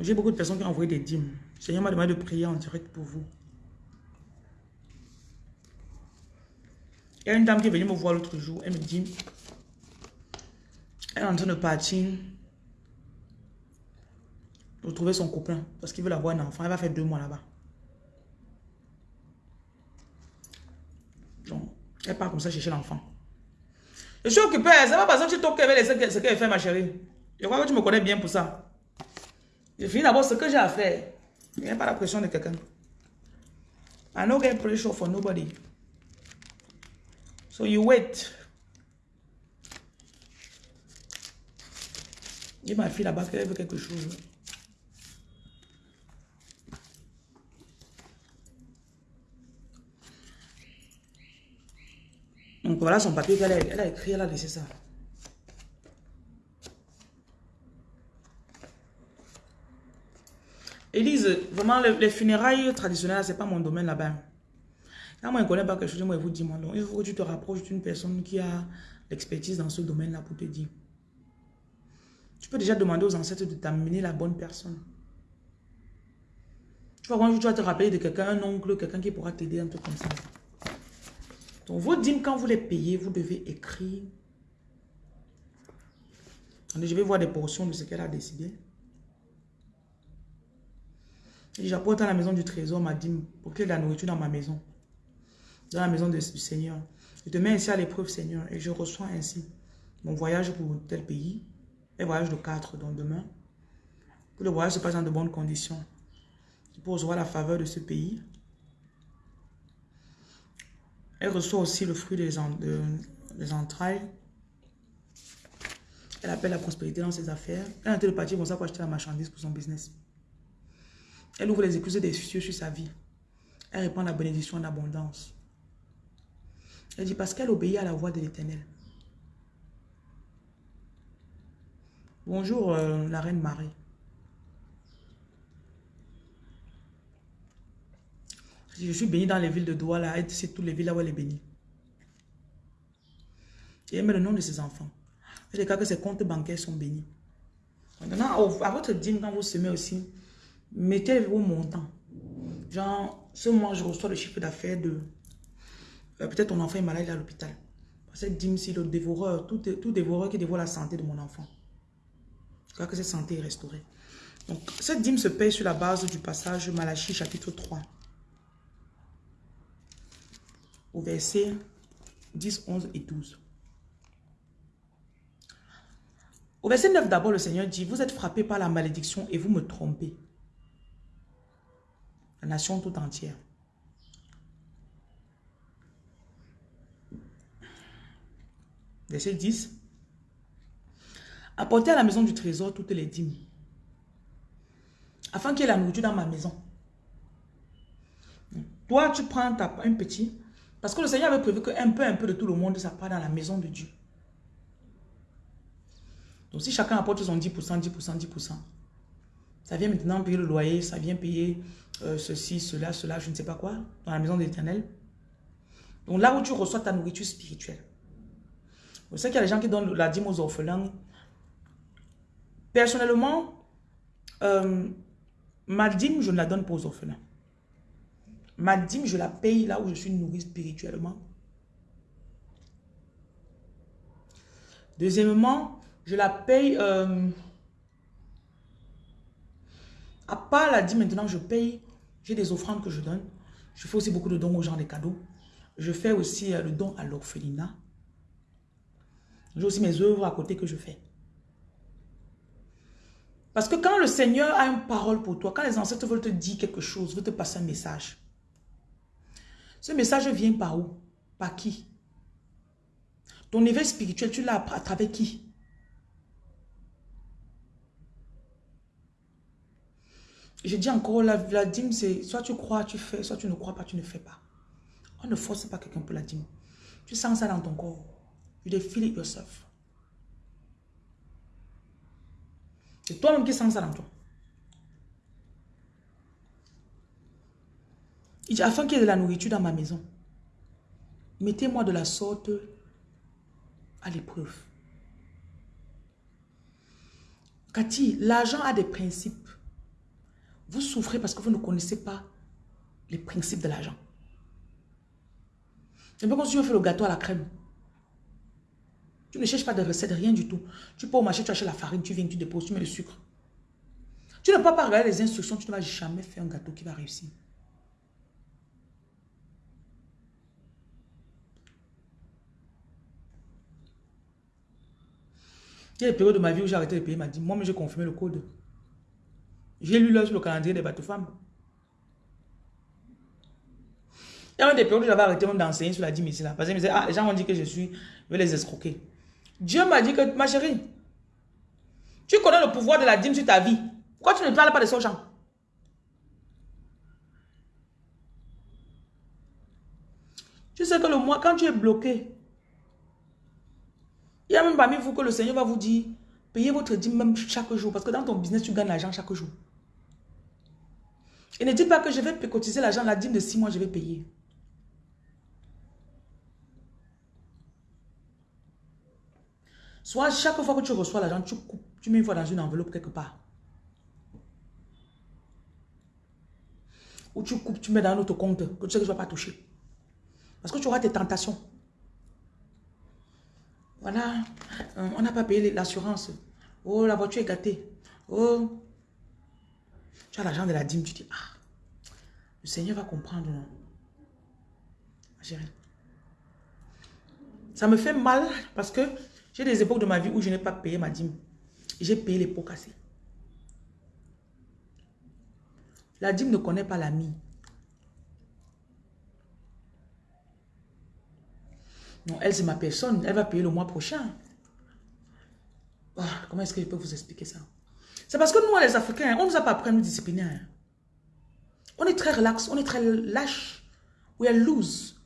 J'ai beaucoup de personnes qui ont envoyé des dîmes. Seigneur m'a demandé de prier en direct pour vous. Il y a une dame qui est venue me voir l'autre jour. Elle me dit, elle est en train de partir pour trouver son copain. Parce qu'il veut avoir un enfant. Elle va faire deux mois là-bas. Donc, elle part comme ça chercher l'enfant. Je suis occupé. C'est pas parce que tu toques avec ce qu'elle fait, ma chérie. Je crois que tu me connais bien pour ça. Je finis d'abord ce que j'ai à faire. Il n'y a pas la pression de quelqu'un. I don't get pressure for nobody. So you wait. Dis ma fille là-bas qu'elle veut quelque chose. Donc voilà son papier qu'elle a, elle a écrit, elle a laissé ça. Élise, vraiment, les, funérailles traditionnelles, ce n'est pas mon domaine là-bas. Quand moi, je ne connais pas quelque chose, moi, je vous dis, moi, donc, il faut que tu te rapproches d'une personne qui a l'expertise dans ce domaine-là pour te dire. Tu peux déjà demander aux ancêtres de t'amener la bonne personne. Tu vois, quand tu vas te rappeler de quelqu'un, un oncle, quelqu'un qui pourra t'aider, un peu comme ça. Donc, vos dîmes, quand vous les payez, vous devez écrire. je vais voir des portions de ce qu'elle a décidé. J'apporte dans la maison du trésor ma dîme pour qu'il y ait de la nourriture dans ma maison. Dans la maison du Seigneur. Je te mets ainsi à l'épreuve, Seigneur, et je reçois ainsi mon voyage pour tel pays. Un voyage de quatre, donc demain. Que le voyage se passe dans de bonnes conditions. Pour recevoir la faveur de ce pays. Elle reçoit aussi le fruit des, des entrailles. Elle appelle la prospérité dans ses affaires. Elle a été le parti pour ça pour acheter la marchandise pour son business. Elle ouvre les excuses des cieux sur sa vie. Elle répand la bénédiction en abondance. Elle dit parce qu'elle obéit à la voix de l'éternel. Bonjour euh, la reine Marie. Je suis bénie dans les villes de Douala et c'est toutes les villes là où elle est bénie. Et elle met le nom de ses enfants. Elle cas que ses comptes bancaires sont bénis. Maintenant, à votre dîme, quand vous semez aussi, mettez vos montants. Genre, ce mois, je reçois le chiffre d'affaires de... Euh, peut-être ton enfant est malade à l'hôpital. Cette dîme, si le dévoreur, tout, dévoreur qui dévore la santé de mon enfant. Crois que cette santé est restaurée. Donc, cette dîme se paye sur la base du passage Malachie chapitre 3. au verset 10, 11 et 12. Au verset 9 d'abord, le Seigneur dit, vous êtes frappés par la malédiction et vous me trompez. La nation tout entière. Verset 10. Apportez à la maison du trésor toutes les dîmes, afin qu'il y ait la nourriture dans ma maison. Toi, tu prends ta, un petit, parce que le Seigneur avait prévu qu'un peu, un peu de tout le monde, ça part dans la maison de Dieu. Donc si chacun apporte son 10%, 10%, 10%, ça vient maintenant payer le loyer, ça vient payer euh, ceci, cela, cela, je ne sais pas quoi, dans la maison de l'éternel. Donc là où tu reçois ta nourriture spirituelle. Vous savez qu'il y a des gens qui donnent la dîme aux orphelins. Personnellement, euh, ma dîme, je ne la donne pas aux orphelins. Ma dîme, je la paye là où je suis nourri spirituellement. Deuxièmement, je la paye... Euh, à part la dîme, maintenant, je paye. J'ai des offrandes que je donne. Je fais aussi beaucoup de dons aux gens, des cadeaux. Je fais aussi euh, le don à l'orphelinat. J'ai aussi mes œuvres à côté que je fais. Parce que quand le Seigneur a une parole pour toi, quand les ancêtres veulent te dire quelque chose, veulent te passer un message, ce message vient par où? Par qui? Ton éveil spirituel, tu l'as à travers qui? Je dis encore, la, la dîme, c'est soit tu crois, tu fais, soit tu ne crois pas, tu ne fais pas. On ne force pas quelqu'un pour la dîme. Tu sens ça dans ton corps. You feel it yourself. C'est toi-même qui sens ça dans toi. Il dit, afin qu'il y ait de la nourriture dans ma maison, mettez-moi de la sorte à l'épreuve. Cathy, l'argent a des principes. Vous souffrez parce que vous ne connaissez pas les principes de l'argent. C'est un peu comme si on fait le gâteau à la crème. Tu ne cherches pas de recettes, rien du tout. Tu peux au marché, tu achètes la farine, tu viens, tu déposes, tu mets le sucre. Tu ne peux pas regarder les instructions, tu ne vas jamais faire un gâteau qui va réussir. Il y a des périodes de ma vie où j'ai arrêté de payer, m'a dit, moi-même j'ai confirmé le code. J'ai lu là sur le calendrier des bateaux femmes. Il y a des périodes où j'avais arrêté même d'enseigner sur la ici là. Parce que ah, les gens ont dit que je suis, je vais les escroquer. Dieu m'a dit que, ma chérie, tu connais le pouvoir de la dîme sur ta vie. Pourquoi tu ne parles pas de ce gens Tu sais que le mois, quand tu es bloqué, il y a même parmi vous que le Seigneur va vous dire, payez votre dîme même chaque jour. Parce que dans ton business, tu gagnes l'argent chaque jour. Et ne dis pas que je vais cotiser l'argent, la dîme de six mois, je vais payer. Soit chaque fois que tu reçois l'argent, tu coupes, tu mets une fois dans une enveloppe quelque part. Ou tu coupes, tu mets dans un autre compte que tu sais que tu ne vas pas toucher. Parce que tu auras tes tentations. Voilà, euh, on n'a pas payé l'assurance. Oh, la voiture est gâtée. Oh, tu as l'argent de la dîme, tu dis, ah, le Seigneur va comprendre, non? Ça me fait mal parce que j'ai des époques de ma vie où je n'ai pas payé ma dîme. J'ai payé les pots cassés. La dîme ne connaît pas l'ami. Non, elle, c'est ma personne. Elle va payer le mois prochain. Ah, comment est-ce que je peux vous expliquer ça? C'est parce que nous, les Africains, on ne nous a pas appris à nous discipliner. Hein. On est très relax, on est très lâche. We are loose.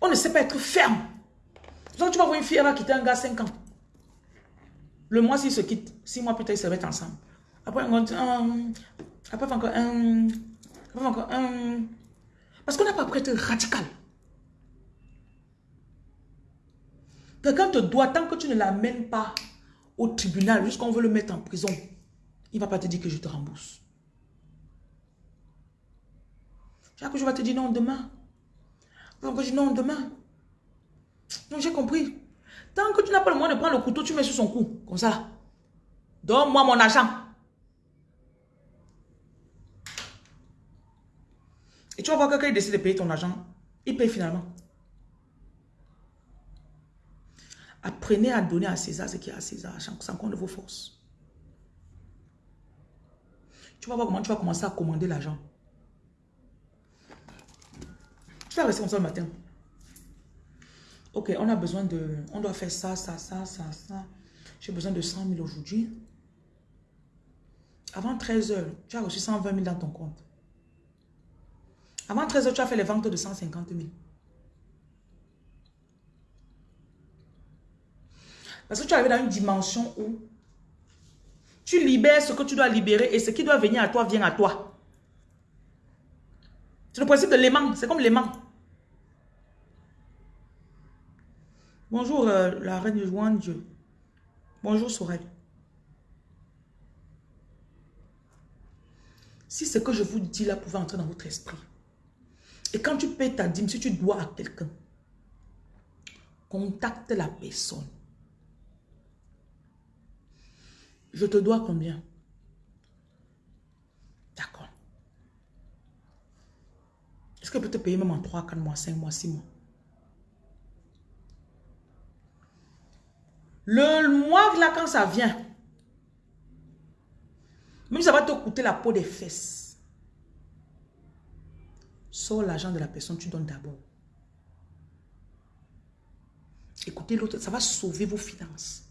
On ne sait pas être ferme. Donc tu vas voir une fille, elle va quitter un gars 5 ans. Le mois, s'ils se quittent, 6 mois plus tard, ils se mettent ensemble. Après, on un, après encore un, après encore un. Parce qu'on n'a pas appris à être radical. Quelqu'un te doit, tant que tu ne l'amènes pas au tribunal, jusqu'on veut le mettre en prison, il ne va pas te dire que je te rembourse. Chaque jour, va te dire non demain. Donc, je dis non demain. Donc j'ai compris. Tant que tu n'as pas le moyen de prendre le couteau, tu mets sur son cou. Comme ça. Donne-moi mon argent. Et tu vas voir que quand il décide de payer ton argent, il paye finalement. Apprenez à donner à César ce qui est à César, sans compte de vos forces. Tu vas voir comment tu vas commencer à commander l'argent. Tu vas rester comme ça le matin. Ok, on a besoin de... On doit faire ça, ça, ça, ça, ça. J'ai besoin de 100 000 aujourd'hui. Avant 13 heures, tu as reçu 120 000 dans ton compte. Avant 13 heures, tu as fait les ventes de 150 000. Parce que tu arrives dans une dimension où tu libères ce que tu dois libérer et ce qui doit venir à toi vient à toi. C'est le principe de l'aimant. C'est comme l'aimant. Bonjour, euh, la reine Juan Dieu. Bonjour, Sorel. Si ce que je vous dis là pouvait entrer dans votre esprit, et quand tu payes ta dîme, si tu dois à quelqu'un, contacte la personne. Je te dois combien? D'accord. Est-ce que je peux te payer même en 3, 4 mois, 5 mois, 6 mois? Le mois là, quand ça vient, même ça va te coûter la peau des fesses, sors l'argent de la personne, tu donnes d'abord. Écoutez l'autre, ça va sauver vos finances.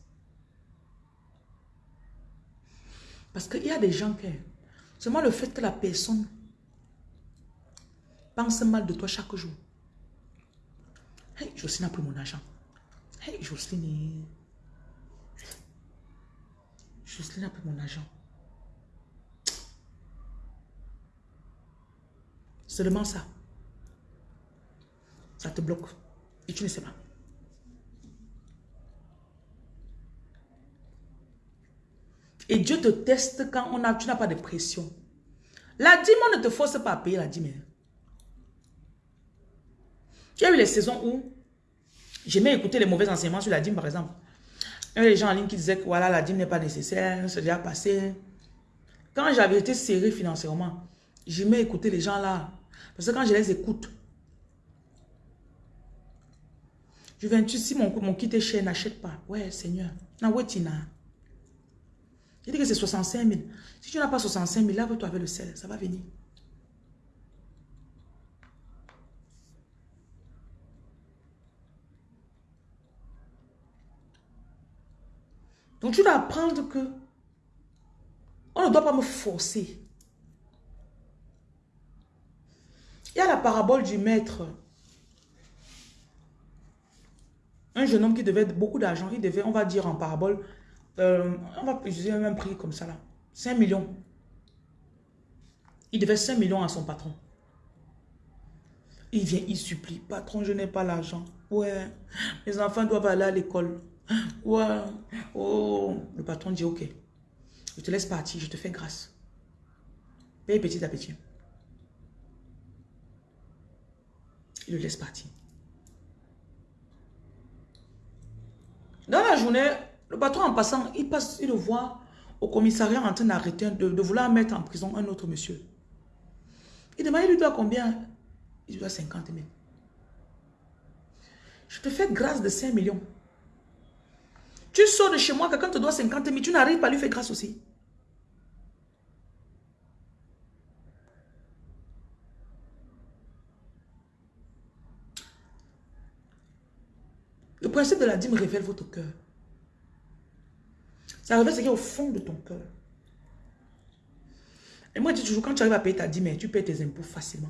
Parce qu'il y a des gens qui... Seulement le fait que la personne pense mal de toi chaque jour. Hey, Jocelyne a pris mon argent. Hey, Jocelyne... Jocelyne a pris mon argent. Seulement ça. Ça te bloque. Et tu ne sais pas. Et Dieu te teste quand on a, tu n'as pas de pression. La dîme, on ne te force pas à payer la dîme. Tu as eu les saisons où j'aimais écouter les mauvais enseignements sur la dîme, par exemple. Il y a des gens en ligne qui disaient que voilà, la dîme n'est pas nécessaire, c'est déjà passé. Quand j'avais été serré financièrement, j'aimais écouter les gens là. Parce que quand je les écoute, je viens, tu si mon, mon kit est cher, n'achète pas. Ouais, Seigneur. Na il dit que c'est 65 000. Si tu n'as pas 65 000, lave-toi avec le sel, ça va venir. Donc tu dois apprendre que on ne doit pas me forcer. Il y a la parabole du maître. Un jeune homme qui devait beaucoup d'argent, il devait, on va dire en parabole, euh, on va utiliser un prix comme ça là. 5 millions. Il devait 5 millions à son patron. Il vient, il supplie. Patron, je n'ai pas l'argent. Ouais, mes enfants doivent aller à l'école. Ouais, oh. Le patron dit, ok, je te laisse partir, je te fais grâce. Paye petit à petit. Il le laisse partir. Dans la journée, le patron, en passant, il passe, il le voit au commissariat en train d'arrêter, de, vouloir mettre en prison un autre monsieur. Il demande, il lui doit combien? Il lui doit 50 000. Je te fais grâce de 5 millions. Tu sors de chez moi, quelqu'un te doit 50 000, tu n'arrives pas à lui faire grâce aussi. Le principe de la dîme révèle votre cœur. Ça révèle ce qui est au fond de ton cœur. Et moi, je dis toujours, quand tu arrives à payer ta dîme, tu payes tes impôts facilement.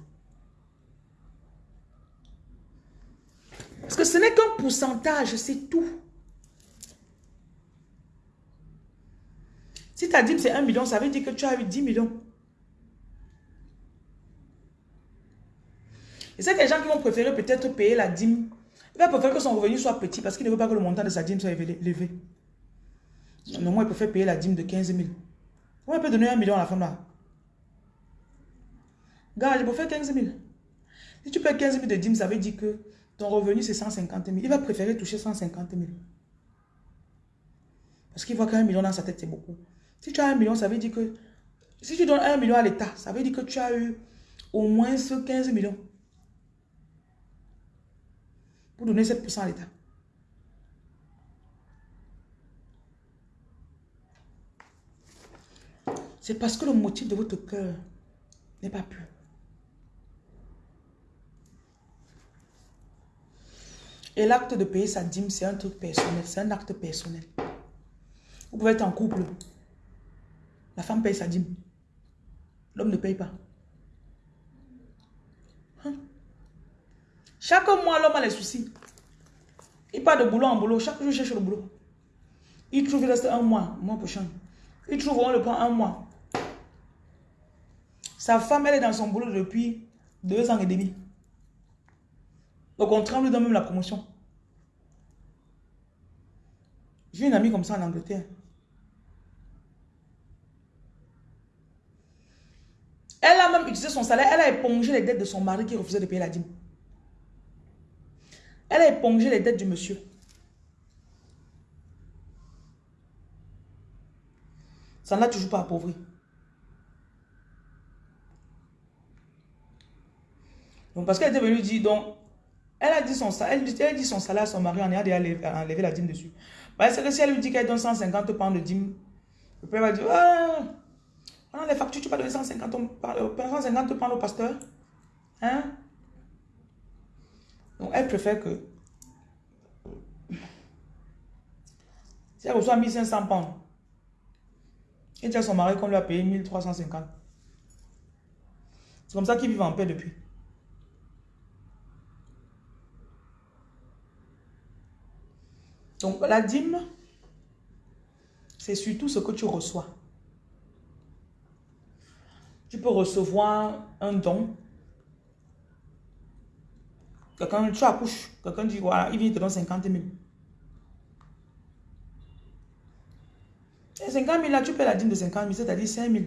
Parce que ce n'est qu'un pourcentage, c'est tout. Si ta dîme c'est 1 million, ça veut dire que tu as eu 10 millions. Et c'est les gens qui vont préférer peut-être payer la dîme, ils vont préférer que son revenu soit petit parce qu'il ne veut pas que le montant de sa dîme soit élevé. Moi, il préfère payer la dîme de 15 000. Moi, il peut donner un million à la femme là. Gars, je préfère 15 000. Si tu payes 15 000 de dîme, ça veut dire que ton revenu, c'est 150 000. Il va préférer toucher 150 000. Parce qu'il voit qu'un million dans sa tête, c'est beaucoup. Si tu as un million, ça veut dire que... Si tu donnes un million à l'État, ça veut dire que tu as eu au moins 15 millions pour donner 7% à l'État. C'est parce que le motif de votre cœur n'est pas pur. Et l'acte de payer sa dîme, c'est un truc personnel, c'est un acte personnel. Vous pouvez être en couple. La femme paye sa dîme. L'homme ne paye pas. Hein? Chaque mois, l'homme a les soucis. Il part de boulot en boulot. Chaque jour, il cherche le boulot. Il trouve, il reste un mois, mois prochain. Il trouve, on le prend un mois. Sa femme, elle est dans son boulot depuis deux ans et demi. Au contraire, on lui donne même la promotion. J'ai une amie comme ça en Angleterre. Elle a même utilisé son salaire. Elle a épongé les dettes de son mari qui refusait de payer la dîme. Elle a épongé les dettes du monsieur. Ça n'a toujours pas appauvri. Donc, parce qu'elle était venue dire, donc, elle a dit son, elle, dit son salaire à son mari, on a déjà enlevé la dîme dessus. Parce que si elle lui dit qu'elle donne 150 pounds de dîme, le père va dire, ah, on les factures, tu vas donner 150, 150 pounds au pasteur. Hein? Donc, elle préfère que si elle reçoit 1500 pounds, et dit à son mari qu'on lui a payé 1350. C'est comme ça qu'ils vivent en paix depuis. Donc la dîme, c'est surtout ce que tu reçois. Tu peux recevoir un don. Quelqu'un, tu accouches, quelqu'un dit, voilà, il vient te donner 50 000. Et 50 000 là, tu paies la dîme de 50 000, c'est-à-dire 5 000.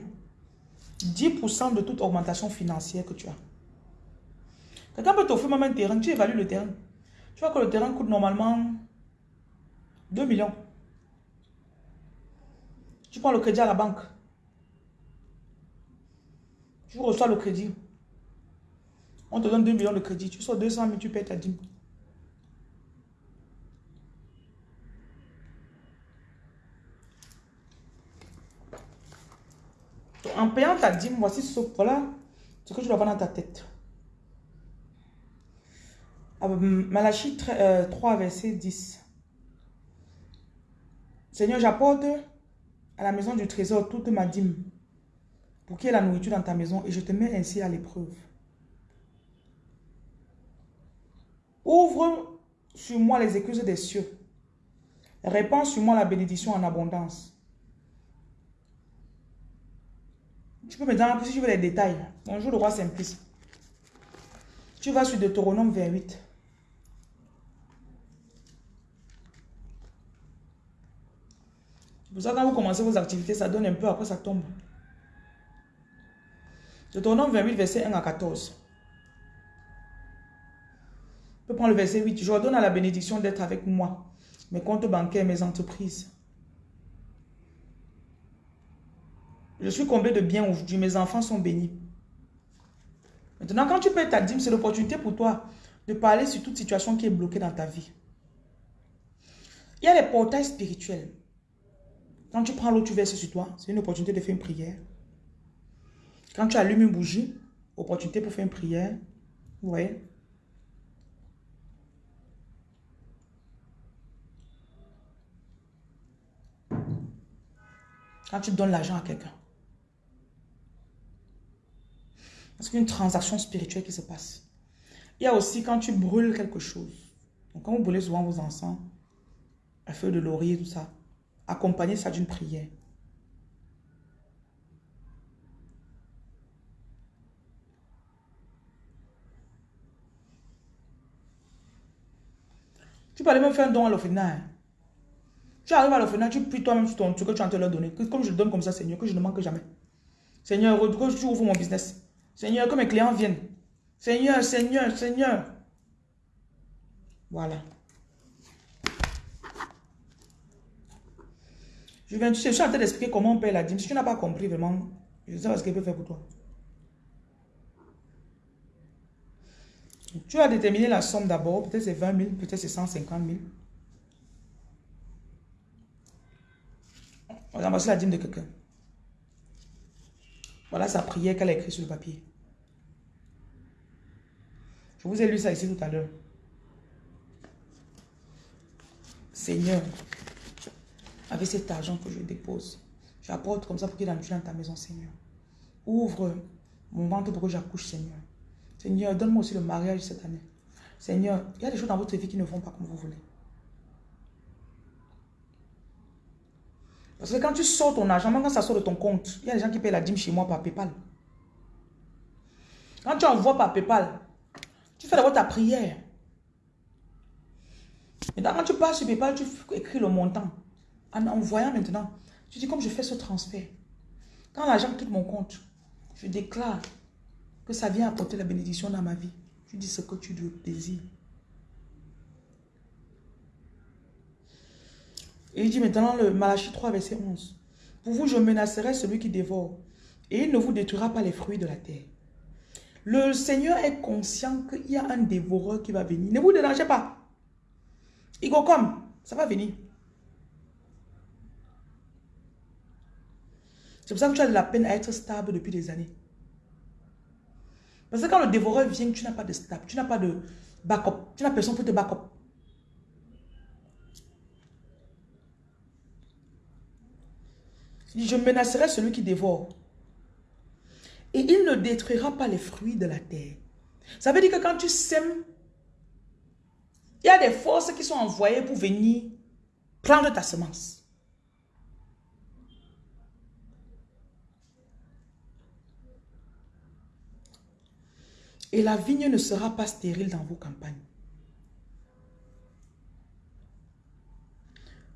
10% de toute augmentation financière que tu as. Quelqu'un peut t'offrir même un terrain, tu évalues le terrain. Tu vois que le terrain coûte normalement 2 millions. Tu prends le crédit à la banque. Tu reçois le crédit. On te donne 2 millions de crédit. Tu sors 200 000, tu payes ta dîme. En payant ta dîme, voici ce, voilà ce que tu dois avoir dans ta tête. Ah, Malachie 3, euh, verset 10. Seigneur, j'apporte à la maison du trésor toute ma dîme pour qu'il y ait la nourriture dans ta maison et je te mets ainsi à l'épreuve. Ouvre sur moi les excuses des cieux. Répands sur moi la bénédiction en abondance. Tu peux me donner si tu veux les détails. Bonjour le roi Simplice. Tu vas sur Deutéronome 28. Pour ça, quand vous commencez vos activités, ça donne un peu, après ça tombe. Deutéronome 28, verset 1 à 14. Je peux prendre le verset 8. Je ordonne à la bénédiction d'être avec moi, mes comptes bancaires, mes entreprises. Je suis comblé de bien aujourd'hui. Mes enfants sont bénis. Maintenant, quand tu payes ta dîme, c'est l'opportunité pour toi de parler sur toute situation qui est bloquée dans ta vie. Il y a les portails spirituels. Quand tu prends l'eau, tu verses sur toi. C'est une opportunité de faire une prière. Quand tu allumes une bougie, opportunité pour faire une prière. Vous voyez Quand tu donnes l'argent à quelqu'un. Parce une transaction spirituelle qui se passe. Il y a aussi quand tu brûles quelque chose. Donc quand vous brûlez souvent vos encens, un feu de laurier, tout ça, Accompagnez ça d'une prière. Tu peux aller me faire un don à l'orphelinat. Tu arrives à l'orphelinat, tu pries toi-même truc que tu as te leur donner. Comme je le donne comme ça, Seigneur, que je ne manque jamais. Seigneur, que tu ouvres mon business. Seigneur, que mes clients viennent. Seigneur, Seigneur, Seigneur. Voilà. Je, viens, je suis en train d'expliquer comment on paye la dîme. Si tu n'as pas compris vraiment, je ne sais pas ce qu'il peut faire pour toi. Tu as déterminé la somme d'abord. Peut-être c'est 20 000, peut-être c'est 150 000. On ramasser la dîme de quelqu'un. Voilà sa prière qu'elle a écrite sur le papier. Je vous ai lu ça ici tout à l'heure. Seigneur, avec cet argent que je dépose, j'apporte comme ça pour qu'il entre dans ta maison, Seigneur. Ouvre mon ventre pour que j'accouche, Seigneur. Seigneur, donne-moi aussi le mariage cette année. Seigneur, il y a des choses dans votre vie qui ne vont pas comme vous voulez. Parce que quand tu sors ton argent, même quand ça sort de ton compte, il y a des gens qui payent la dîme chez moi par Paypal. Quand tu envoies par Paypal, tu fais d'abord ta prière. Et quand tu passes sur Paypal, tu écris le montant. En envoyant maintenant, tu dis comme je fais ce transfert. Quand l'argent quitte mon compte, je déclare que ça vient apporter la bénédiction dans ma vie. Tu dis ce que tu désires. Et il dit maintenant le Malachie 3, verset 11. Pour vous, je menacerai celui qui dévore, et il ne vous détruira pas les fruits de la terre. Le Seigneur est conscient qu'il y a un dévoreur qui va venir. Ne vous dérangez pas. Il ça va venir. C'est pour ça que tu as de la peine à être stable depuis des années. Parce que quand le dévoreur vient, tu n'as pas de stable, tu n'as pas de backup, tu n'as personne pour te backup. Je menacerai celui qui dévore. Et il ne détruira pas les fruits de la terre. Ça veut dire que quand tu sèmes, il y a des forces qui sont envoyées pour venir prendre ta semence. Et la vigne ne sera pas stérile dans vos campagnes.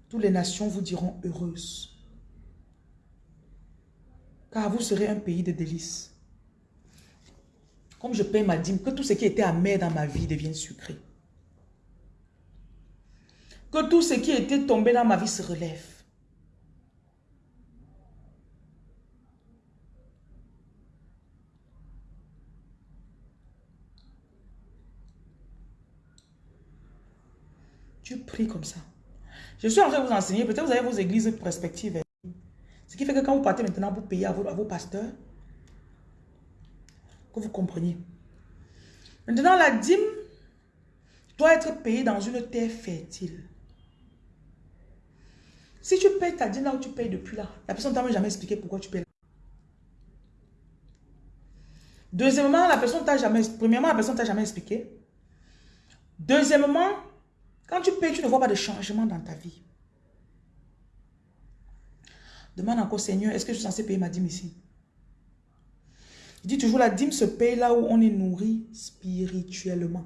Toutes les nations vous diront heureuses car vous serez un pays de délices. Comme je paye ma dîme, que tout ce qui était amer dans ma vie devienne sucré. Que tout ce qui était tombé dans ma vie se relève. Comme ça. Je suis en train de vous enseigner, peut-être vous avez vos églises perspectives. Ce qui fait que quand vous partez maintenant pour payer à vos, pasteurs, que vous compreniez. Maintenant, la dîme doit être payée dans une terre fertile. Si tu payes ta dîme là où tu payes depuis là, la personne ne t'a jamais expliqué pourquoi tu payes. Deuxièmement, la personne t'a jamais, premièrement, la personne t'a jamais expliqué. Deuxièmement, quand tu payes, tu ne vois pas de changement dans ta vie. Demande encore, Seigneur, est-ce que je suis censé payer ma dîme ici? Il dit toujours, la dîme se paye là où on est nourri spirituellement.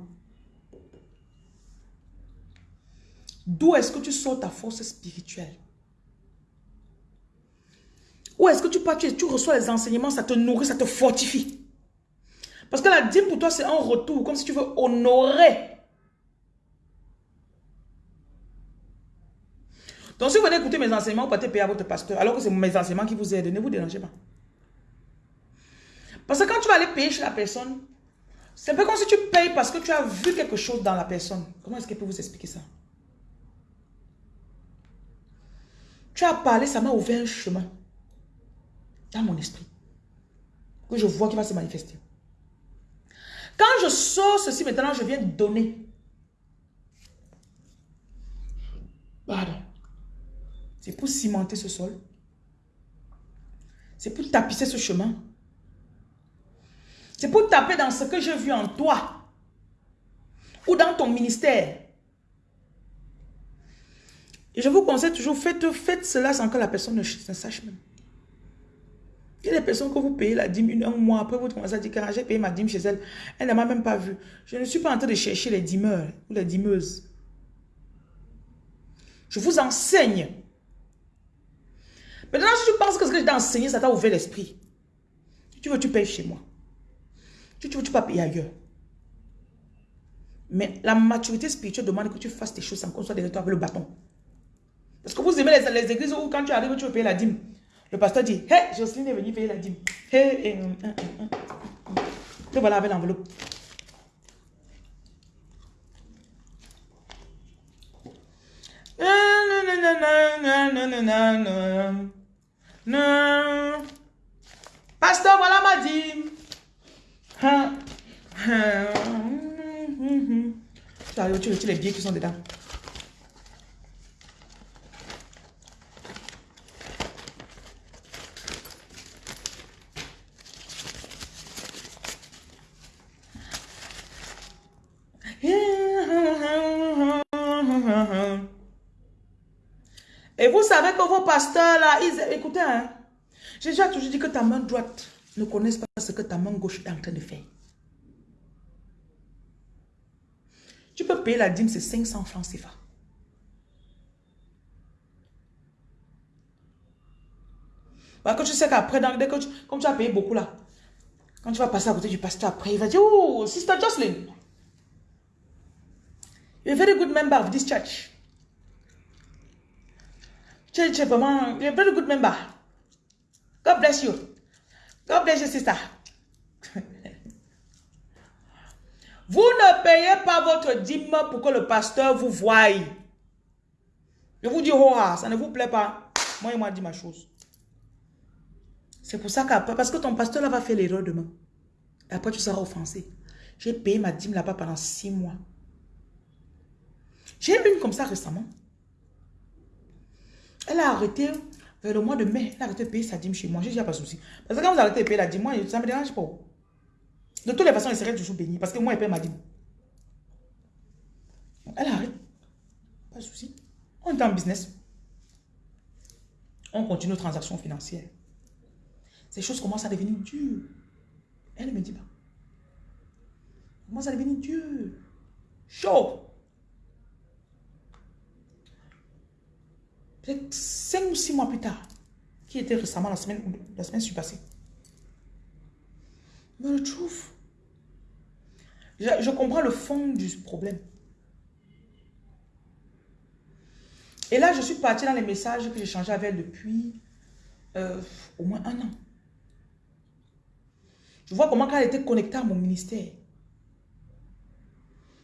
D'où est-ce que tu sors ta force spirituelle? Où est-ce que tu tu reçois les enseignements, ça te nourrit, ça te fortifie. Parce que la dîme pour toi, c'est un retour, comme si tu veux honorer Donc, si vous venez écouter mes enseignements, vous partez payer à votre pasteur, alors que c'est mes enseignements qui vous aident, ne vous dérangez pas. Parce que quand tu vas aller payer chez la personne, c'est un peu comme si tu payes parce que tu as vu quelque chose dans la personne. Comment est-ce qu'elle peut vous expliquer ça? Tu as parlé, ça m'a ouvert un chemin dans mon esprit. Que je vois qui va se manifester. Quand je sors ceci, maintenant, je viens donner. Pardon. C'est pour cimenter ce sol. C'est pour tapisser ce chemin. C'est pour taper dans ce que j'ai vu en toi. Ou dans ton ministère. Et je vous conseille toujours, faites, faites cela sans que la personne ne, sache même. Il y a des personnes que vous payez la dîme un mois après, vous commencez à dire que j'ai payé ma dîme chez elle. Elle ne m'a même pas vu. Je ne suis pas en train de chercher les dîmeurs ou les dîmeuses. Je vous enseigne Maintenant, si tu penses que ce que j'ai enseigné, ça t'a ouvert l'esprit. Si tu veux, tu payes chez moi. Si tu veux, tu peux payer ailleurs. Mais la maturité spirituelle demande que tu fasses tes choses sans qu'on soit derrière toi avec le bâton. Parce que vous aimez les, églises où quand tu arrives, tu veux payer la dîme. Le pasteur dit, hé, hey, Jocelyne est venue payer la dîme. Hé, hey, hey, hum, hum, hum, Te voilà avec l'enveloppe. Pasteur, voilà ma dîme. Tu retires les billets qui sont dedans. Et vous savez que vos pasteurs là, ils, écoutez, hein, j'ai déjà toujours dit que ta main droite ne connaisse pas ce que ta main gauche est en train de faire. Tu peux payer la dîme, c'est 500 francs CFA. Parce que tu sais qu'après, dès que tu, comme tu as payé beaucoup là, quand tu vas passer à côté du pasteur après, il va dire, oh, Sister Jocelyn, you're a very good member of this church. Es vraiment, you're a very good member. God bless you. God bless you, sister. Vous ne payez pas votre dîme pour que le pasteur vous voie. Je vous dis, oh, ah, ça ne vous plaît pas. Moi, il m'a dit ma chose. C'est pour ça qu'après, parce que ton pasteur là va faire l'erreur demain. Et après, tu seras offensé. J'ai payé ma dîme là-bas pendant six mois. J'ai une comme ça récemment. Elle a arrêté vers le mois de mai. Elle a arrêté de payer sa dîme chez moi. J'ai dit, pas de souci. Parce que quand vous arrêtez de payer la dîme, moi, ça ne me dérange pas. De toutes les façons, elle serait toujours bénie. Parce que moi, elle paye ma dîme. Elle arrête. Pas de souci. On est en business. On continue nos transactions financières. Ces choses commencent à devenir dures. Elle ne me dit pas. Commence à devenir dur. Chaud. Peut-être 5 ou 6 mois plus tard, qui était récemment la semaine, la semaine passée. Mais le trouve. Je, je, comprends le fond du problème. Et là, je suis partie dans les messages que j'ai changé avec depuis euh, au moins un an. Je vois comment elle était connectée à mon ministère.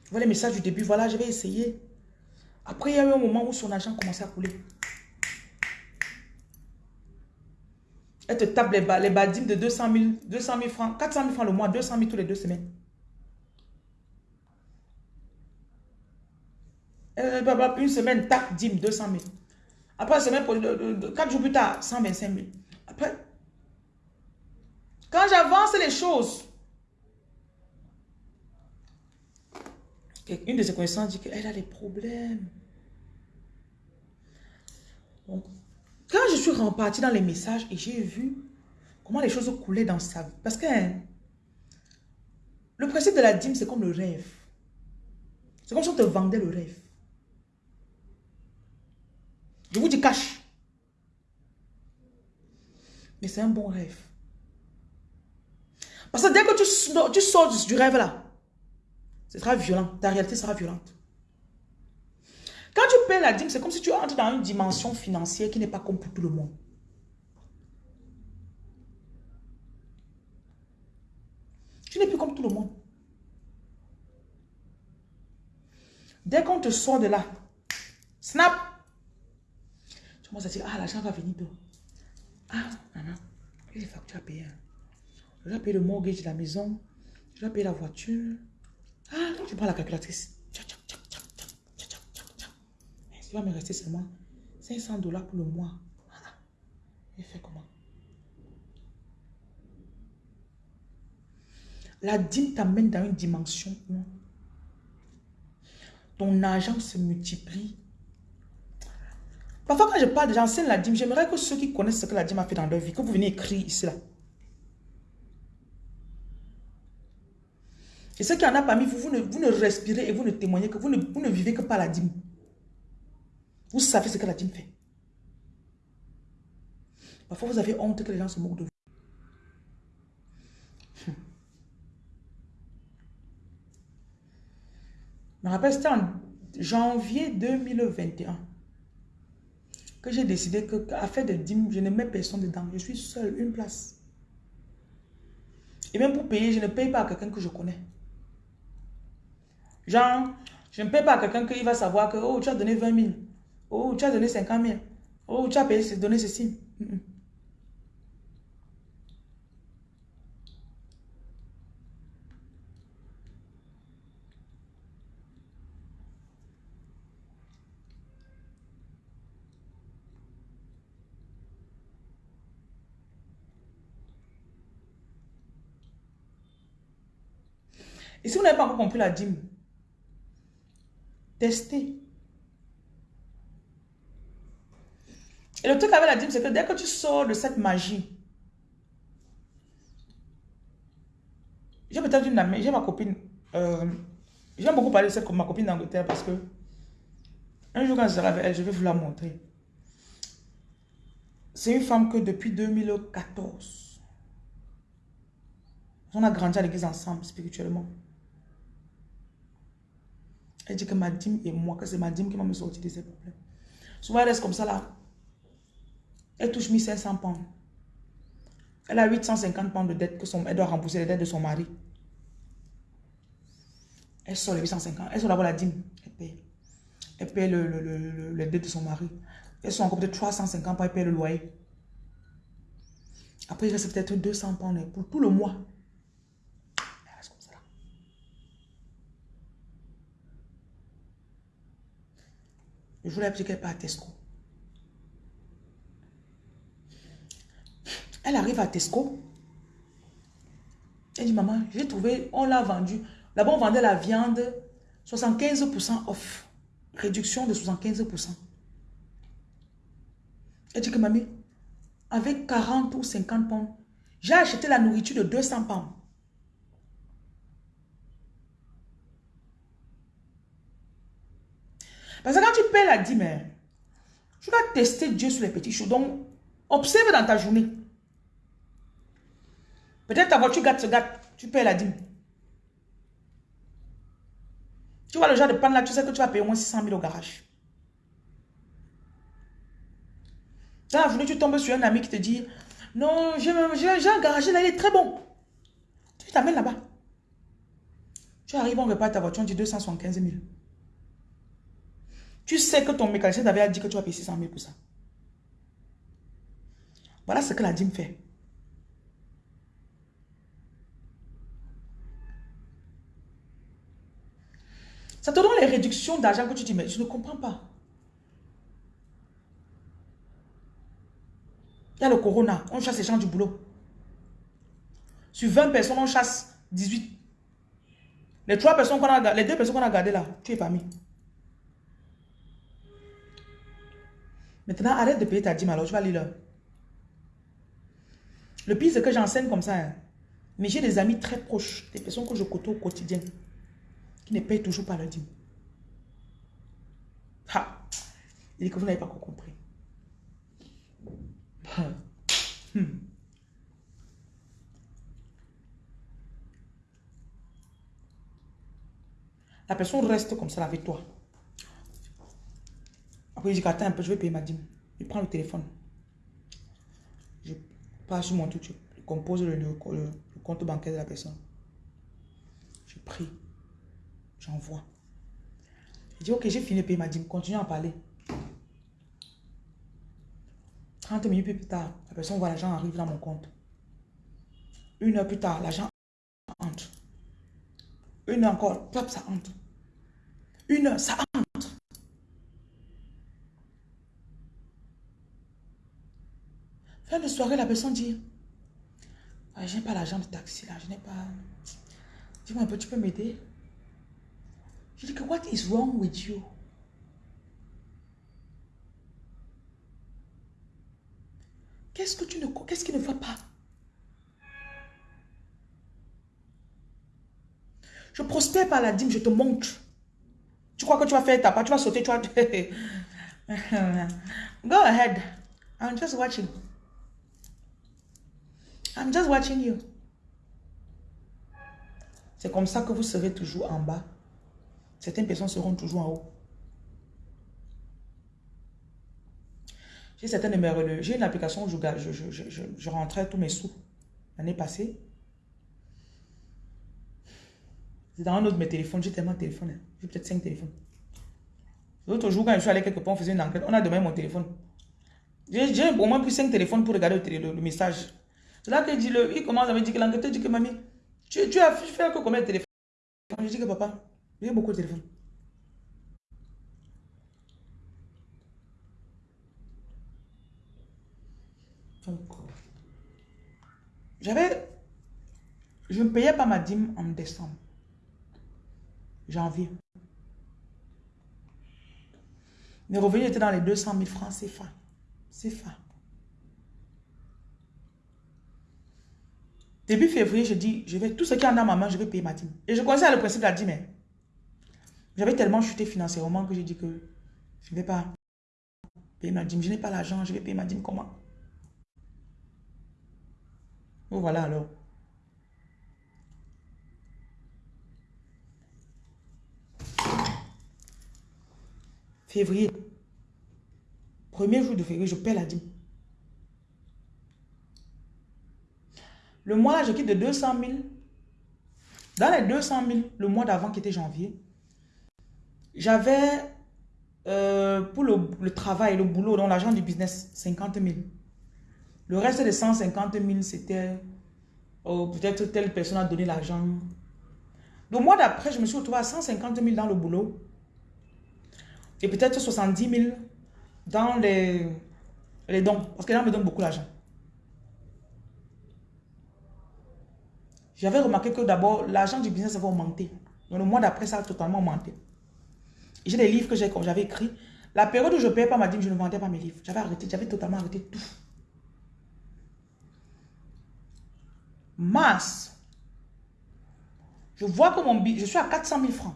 Je vois les messages du début. Voilà, je vais essayer. Après, il y a eu un moment où son argent commençait à couler. Elle te tape les, les badimes de 200 000, 200 000 francs, 400 000 francs le mois, 200 000 tous les deux semaines. une semaine, tape, dîme, 200 000. Après, une semaine, 4 jours plus tard, 125 000. Après, quand j'avance les choses, une de ses connaissances dit qu'elle a des problèmes. Donc, quand je suis repartie dans les messages et j'ai vu comment les choses coulaient dans sa vie. Parce que hein, le principe de la dîme, c'est comme le rêve. C'est comme si on te vendait le rêve. Je vous dis cache. Mais c'est un bon rêve. Parce que dès que tu sors du rêve là, ce sera violent. Ta réalité sera violente. Quand tu payes la dîme, c'est comme si tu entres dans une dimension financière qui n'est pas comme pour tout le monde. Tu n'es plus comme tout le monde. Dès qu'on te sort de là, snap, tu commences à dire, ah, l'argent va venir d'où? Ah, non, il y a des factures à payer. Je dois payer le mortgage de la maison, je dois payer la voiture. Ah, tu prends la calculatrice. Il va me rester seulement 500 dollars pour le mois. Il fait comment? La dîme t'amène dans une dimension où ton argent se multiplie. Parfois, quand je parle, j'enseigne la dîme. J'aimerais que ceux qui connaissent ce que la dîme a fait dans leur vie, que vous venez écrire ici, là. Et ceux qui en a parmi vous, vous ne, respirez et vous ne témoignez que vous ne vivez que par la dîme. Vous savez ce que la dîme fait. Parfois, vous avez honte que les gens se moquent de vous. Je me rappelle, c'était en janvier 2021 que j'ai décidé que à faire de dîmes, je ne mets personne dedans. Je suis seul, une place. Et même pour payer, je ne paye pas à quelqu'un que je connais. Genre, je ne paye pas à quelqu'un qui va savoir que, oh, tu as donné 20 000. Oh, tu as donné 50 000. Oh, tu as payé, donné ceci. Mm, mm. Et si vous n'avez pas encore compris la dîme, testez. Et le truc avec la dîme, c'est que dès que tu sors de cette magie, j'ai peut-être une amie, j'ai ma copine, euh, j'aime beaucoup parler de cette ma copine d'Angleterre parce que un jour quand je serai avec elle, je vais vous la montrer. C'est une femme que depuis 2014, on a grandi à l'église ensemble spirituellement. Elle dit que ma dîme et moi, que c'est ma dîme qui m'a me sorti de ces problèmes. Souvent, elle reste comme ça là. Elle touche 1500 pounds. Elle a 850 pounds de dette que son, elle doit rembourser les dettes de son mari. Elle sort les 850. Elle sort d'abord la dîme. Elle paye. Elle paye le, le, les dettes de son mari. Elle sort encore peut-être 350 pounds. Elle paye le loyer. Après, il reste peut-être 200 pounds pour tout le mois. Je voulais appliquer à Tesco. Elle arrive à Tesco. Elle dit, maman, j'ai trouvé, on l'a vendu. Là-bas, on vendait la viande 75% off. Réduction de 75%. Elle dit que, mamie, avec 40 ou 50 pounds, j'ai acheté la nourriture de 200 pounds. Parce que quand tu paies la dîme, tu vas tester Dieu sur les petits choses. Donc, observe dans ta journée. Peut-être ta voiture gâte, se gâte, tu paies la dîme. Tu vois le genre de panne là, tu sais que tu vas payer au moins 600 000 au garage. Dans la journée, tu tombes sur un ami qui te dit, non, j'ai un garage là, il est très bon. Tu t'amènes là-bas. Tu arrives, on répare ta voiture, on dit 275 000. Tu sais que ton mécanicien t'avait dit que tu vas payer 600 000 pour ça. Voilà ce que la dîme fait. Ça te donne les réductions d'argent que tu dis, mais je ne comprends pas. Il y a le corona, on chasse les gens du boulot. Sur 20 personnes, on chasse 18. Les, trois personnes qu'on a, les deux personnes qu'on a gardées là, tu es parmi. Maintenant, arrête de payer ta dîme alors, tu vas lire Le pire, c'est que j'enseigne comme ça. Hein. Mais j'ai des amis très proches, des personnes que je côtoie au quotidien, qui ne payent toujours pas leur dîme. Ha! Il dit que vous n'avez pas encore compris. Hmm. La personne reste comme ça avec toi. Après, je dis attends un peu, je vais payer ma dîme. Je prends le téléphone. Je passe sur mon truc, je compose le, compte bancaire de la personne. Je prie. J'envoie. Je dis, ok, j'ai fini payer ma dîme. Continue à parler. 30 minutes plus tard, la personne voit l'argent arrive dans mon compte. Une heure plus tard, l'argent entre. Une heure encore, top, ça entre. Une heure, ça entre. Fin de soirée, la personne dit, ah, je n'ai pas l'argent de taxi là, je n'ai pas... Dis-moi un peu, tu peux m'aider? Je dis que, what is wrong with you? Qu'est-ce que tu ne... Qu'est-ce qui ne va pas? Je prospère par la dîme, je te montre. Tu crois que tu vas faire ta part, tu vas sauter, tu vas... Go ahead. I'm just watching. I'm just watching you. C'est comme ça que vous serez toujours en bas. Certaines personnes seront toujours en haut. J'ai certains numéros J'ai une application où je, rentrais tous mes sous l'année passée. C'est dans un autre de mes téléphones. J'ai tellement de téléphones. Hein. J'ai peut-être cinq téléphones. L'autre jour, quand je suis allé quelque part, on faisait une enquête, on a demandé mon téléphone. J'ai au moins pris 5 téléphones pour regarder le, message. C'est là qu'il dit, le, il commence à me dire que l'enquêteur dit que mamie, tu, tu as fait que combien de téléphones? Je dis que papa, j'ai beaucoup de téléphones. j'avais, je ne payais pas ma dîme en décembre, janvier. Mes revenus étaient dans les 200 000 francs CFA. CFA. Début février, je dis, je vais, tout ce qui en dans ma main, je vais payer ma dîme. Et je à le principe de la dîme. J'avais tellement chuté financièrement que j'ai dit que je ne vais pas payer ma dîme. Je n'ai pas l'argent, je vais payer ma dîme comment? Voilà alors. Février. Premier jour de février, je paie la dîme. Le mois là, je quitte de 200 000. Dans les 200 000, le mois d'avant qui était janvier, j'avais euh, pour le, travail, le boulot, dans l'argent du business, 50 000. Le reste des 150 000, c'était oh, peut-être telle personne a donné l'argent. Le mois d'après, je me suis retrouvée à 150 000 dans le boulot. Et peut-être 70 000 dans les, les dons. Parce que là, me donne beaucoup d'argent. J'avais remarqué que d'abord, l'argent du business va augmenter. Donc le mois d'après, ça a totalement augmenté. J'ai des livres que j'avais écrits. La période où je ne payais pas ma dîme, je ne vendais pas mes livres. J'avais arrêté, j'avais totalement arrêté tout. mars, je vois que mon je suis à 400 000 francs.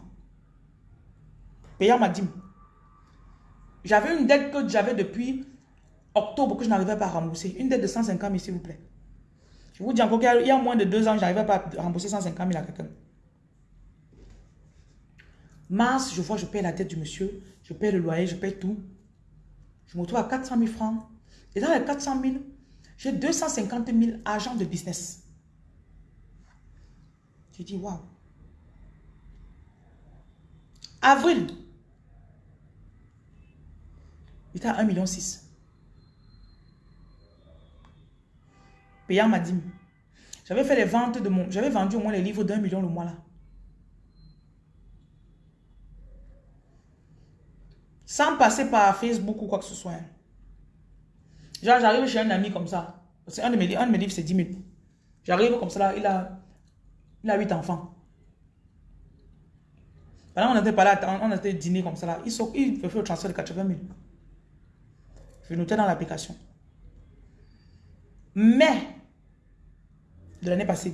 Payant ma dîme. J'avais une dette que j'avais depuis octobre que je n'arrivais pas à rembourser. Une dette de 150 000, s'il vous plaît. Je vous dis encore qu'il y a moins de deux ans, je n'arrivais pas à rembourser 150 000 à quelqu'un. Mars, je vois, je paye la dette du monsieur, je paye le loyer, je paye tout. Je me retrouve à 400 000 francs. Et dans les 400 000, j'ai 250 000 agents de business. J'ai dit, waouh. Avril. Il était à 1,6 million. Payant ma dîme. J'avais fait les ventes de mon... J'avais vendu au moins les livres d'un million le mois là. Sans passer par Facebook ou quoi que ce soit. Genre, j'arrive chez un ami comme ça. Mes, un de mes livres, c'est 10 000. J'arrive comme ça là, il a il a huit enfants. Pendant on était pas là, on était dîner comme ça là. Il, il fait le transfert de 80 000. Je notais dans l'application. Mais, de l'année passée,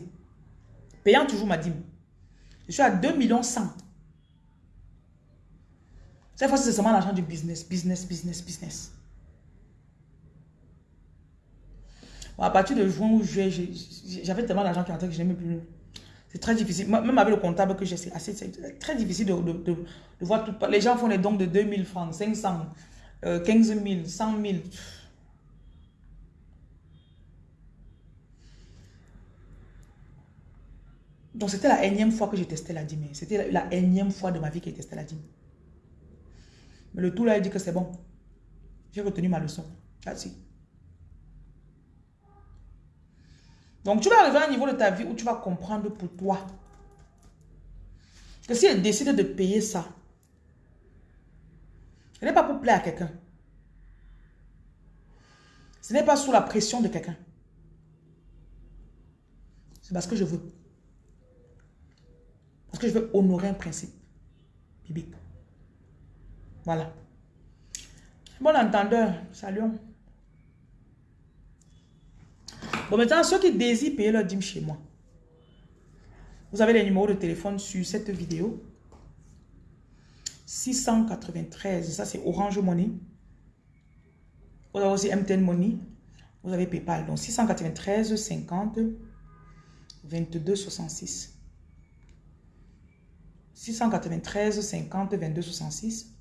payant toujours ma dîme, je suis à 2 millions 100. Cette fois, c'est seulement l'argent du business, business, business, business. à partir de juin ou juillet, j'avais tellement d'argent qui rentrait que je n'aimais plus. C'est très difficile. Même avec le comptable que j'ai, c'est très difficile de, voir tout. Les gens font des dons de 2000 francs, 500, 15 000, 100 000. Donc, c'était la énième fois que j'ai testé la dîme. C'était la, énième fois de ma vie que j'ai testé la dîme. Mais le tout là, il dit que c'est bon. J'ai retenu ma leçon. That's Donc, tu vas arriver à un niveau de ta vie où tu vas comprendre pour toi que si elle décide de payer ça, ce n'est pas pour plaire à quelqu'un. Ce n'est pas sous la pression de quelqu'un. C'est parce que je veux. Parce que je veux honorer un principe biblique. Voilà. Bon entendeur, salut. Bon, maintenant, ceux qui désirent payer leur dîme chez moi, vous avez les numéros de téléphone sur cette vidéo. 693, ça c'est Orange Money. Vous avez aussi MTN Money. Vous avez PayPal. Donc 693 50 22 66. 693 50 22 66.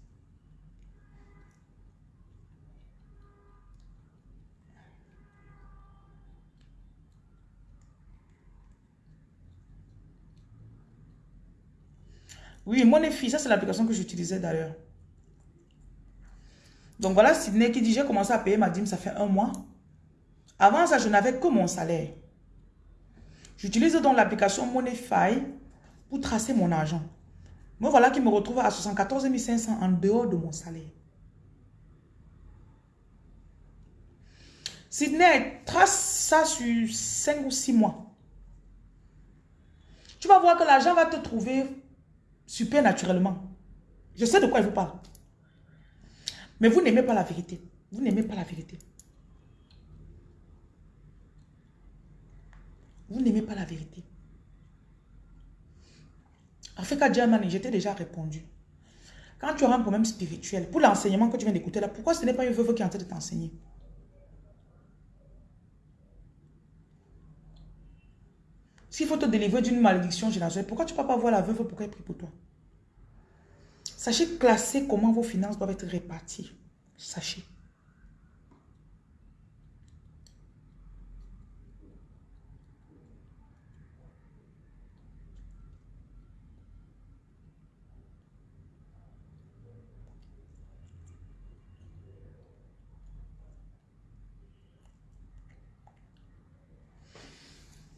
Oui, mon fille, ça c'est l'application que j'utilisais d'ailleurs. Donc voilà Sidney qui dit, j'ai commencé à payer ma dîme, ça fait un mois. Avant ça, je n'avais que mon salaire. J'utilise donc l'application Moneyfy pour tracer mon argent. Me voilà qui me retrouve à 74 500 en dehors de mon salaire. Sidney, trace ça sur 5 ou 6 mois. Tu vas voir que l'argent va te trouver super naturellement. Je sais de quoi il vous parle. Mais vous n'aimez pas la vérité. Vous n'aimez pas la vérité. Vous n'aimez pas la vérité. Africa Germany, j'étais déjà répondu. Quand tu auras un problème spirituel, pour l'enseignement que tu viens d'écouter là, pourquoi ce n'est pas une veuve qui est en train de t'enseigner? S'il faut te délivrer d'une malédiction générationnelle, pourquoi tu ne peux pas voir la veuve pour qu'elle prie pour toi? Sachez classer comment vos finances doivent être réparties. Sachez.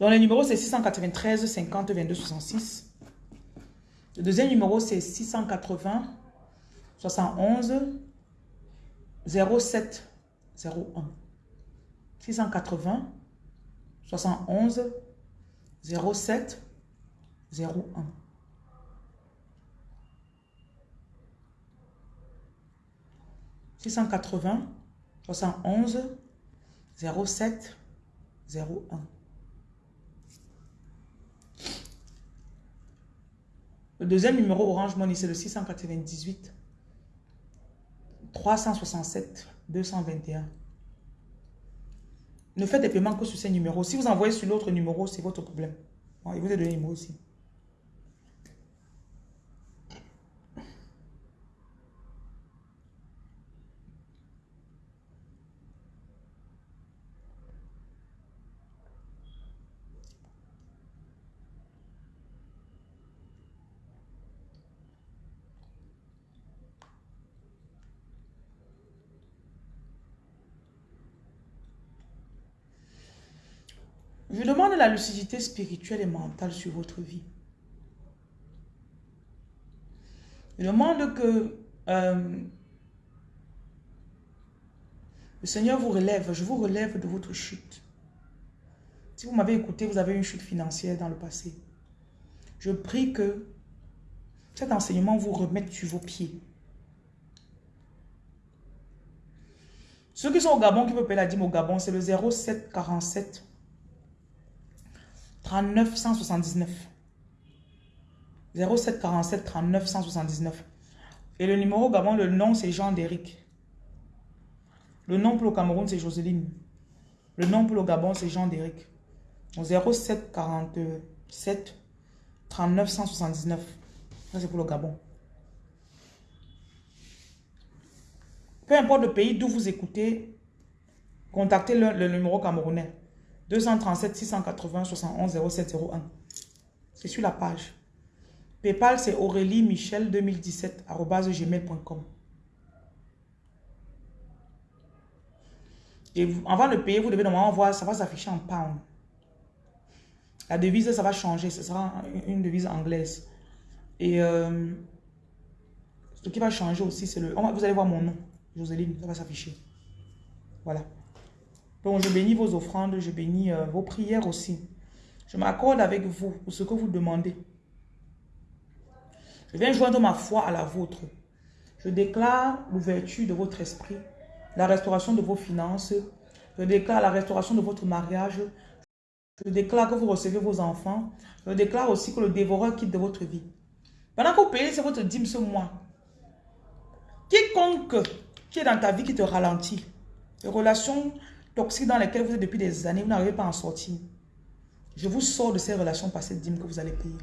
Donc, le numéro, c'est 693 50 22 66. Le deuxième numéro, c'est 680 71 07 01. 680 71 07 01. « 680 71 07 01. Le deuxième numéro Orange Money, c'est le 698 367 221. Ne faites des paiements que sur ces numéros. Si vous envoyez sur l'autre numéro, c'est votre problème. il vous a donné le numéro aussi. Je demande lucidité spirituelle et mentale sur votre vie. Je demande que euh, le Seigneur vous relève. Je vous relève de votre chute. Si vous m'avez écouté, vous avez une chute financière dans le passé. Je prie que cet enseignement vous remette sur vos pieds. Ceux qui sont au Gabon, qui peuvent payer la dîme au Gabon, c'est le 0747 39 179. 07 47 39 179. Et le numéro Gabon, le nom c'est Jean Déric. Le nom pour le Cameroun c'est Joseline. Le nom pour le Gabon c'est Jean Déric. 07 47 39 179. Ça c'est pour le Gabon. Peu importe le pays d'où vous écoutez, contactez le numéro camerounais. 237 680 71 0701. C'est sur la page. Paypal, c'est Aurélie Michel 2017 gmail.com. Et avant de payer, vous devez normalement voir, ça va s'afficher en pound. La devise, ça va changer. Ce sera une devise anglaise. Et euh, ce qui va changer aussi, c'est le... Vous allez voir mon nom, Joseline, ça va s'afficher. Voilà. Donc, je bénis vos offrandes, je bénis euh, vos prières aussi. Je m'accorde avec vous pour ce que vous demandez. Je viens joindre ma foi à la vôtre. Je déclare l'ouverture de votre esprit, la restauration de vos finances. Je déclare la restauration de votre mariage. Je déclare que vous recevez vos enfants. Je déclare aussi que le dévoreur quitte de votre vie. Pendant que vous payez, c'est votre dîme ce mois. Quiconque qui est dans ta vie qui te ralentit, les relations toxiques dans lesquelles vous êtes depuis des années, vous n'arrivez pas à en sortir. Je vous sors de ces relations par cette dîme que vous allez payer.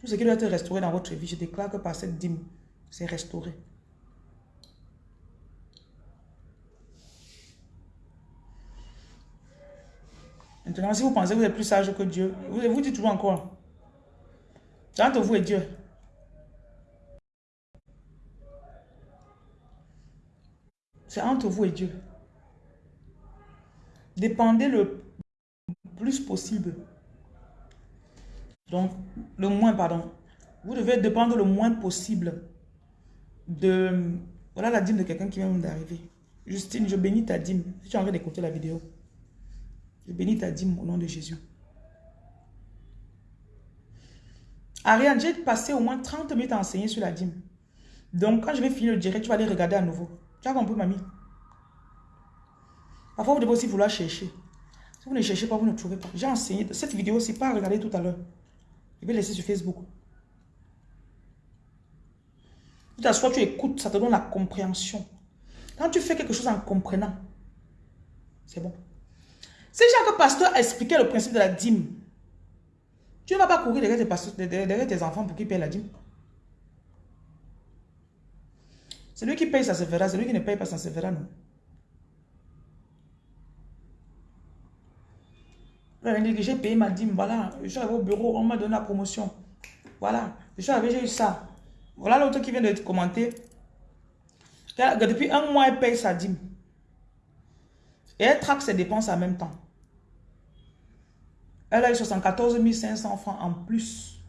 Tout ce qui doit être restauré dans votre vie, je déclare que par cette dîme, c'est restauré. Maintenant, si vous pensez que vous êtes plus sage que Dieu, vous vous dites toujours encore. C'est entre vous et Dieu. C'est entre vous et Dieu. Dépendez le plus possible. Donc, le moins, pardon. Vous devez dépendre le moins possible de... Voilà la dîme de quelqu'un qui vient d'arriver. Justine, je bénis ta dîme. Si tu as envie d'écouter la vidéo. Je bénis ta dîme au nom de Jésus. Ariane, j'ai passé au moins 30 minutes à enseigner sur la dîme. Donc, quand je vais finir le direct, tu vas aller regarder à nouveau. Tu as compris, mamie? Parfois, vous devez aussi vouloir chercher. Si vous ne cherchez pas, vous ne trouvez pas. J'ai enseigné. Cette vidéo, c'est pas à regarder tout à l'heure. Je vais laisser sur Facebook. Tu t'assois, tu écoutes, ça te donne la compréhension. Quand tu fais quelque chose en comprenant, c'est bon. Si chaque pasteur expliquait le principe de la dîme, tu ne vas pas courir derrière tes, derrière tes enfants pour qu'ils payent la dîme. Celui qui paye, ça se fera. Celui qui ne paye pas, ça se fera, non. J'ai payé ma dîme, voilà. Je suis arrivé au bureau, on m'a donné la promotion. Voilà. Je suis arrivé, j'ai eu ça. Voilà l'autre qui vient de commenter. Depuis un mois, elle paye sa dîme. Et elle traque ses dépenses en même temps. Elle a eu 74 500 francs en plus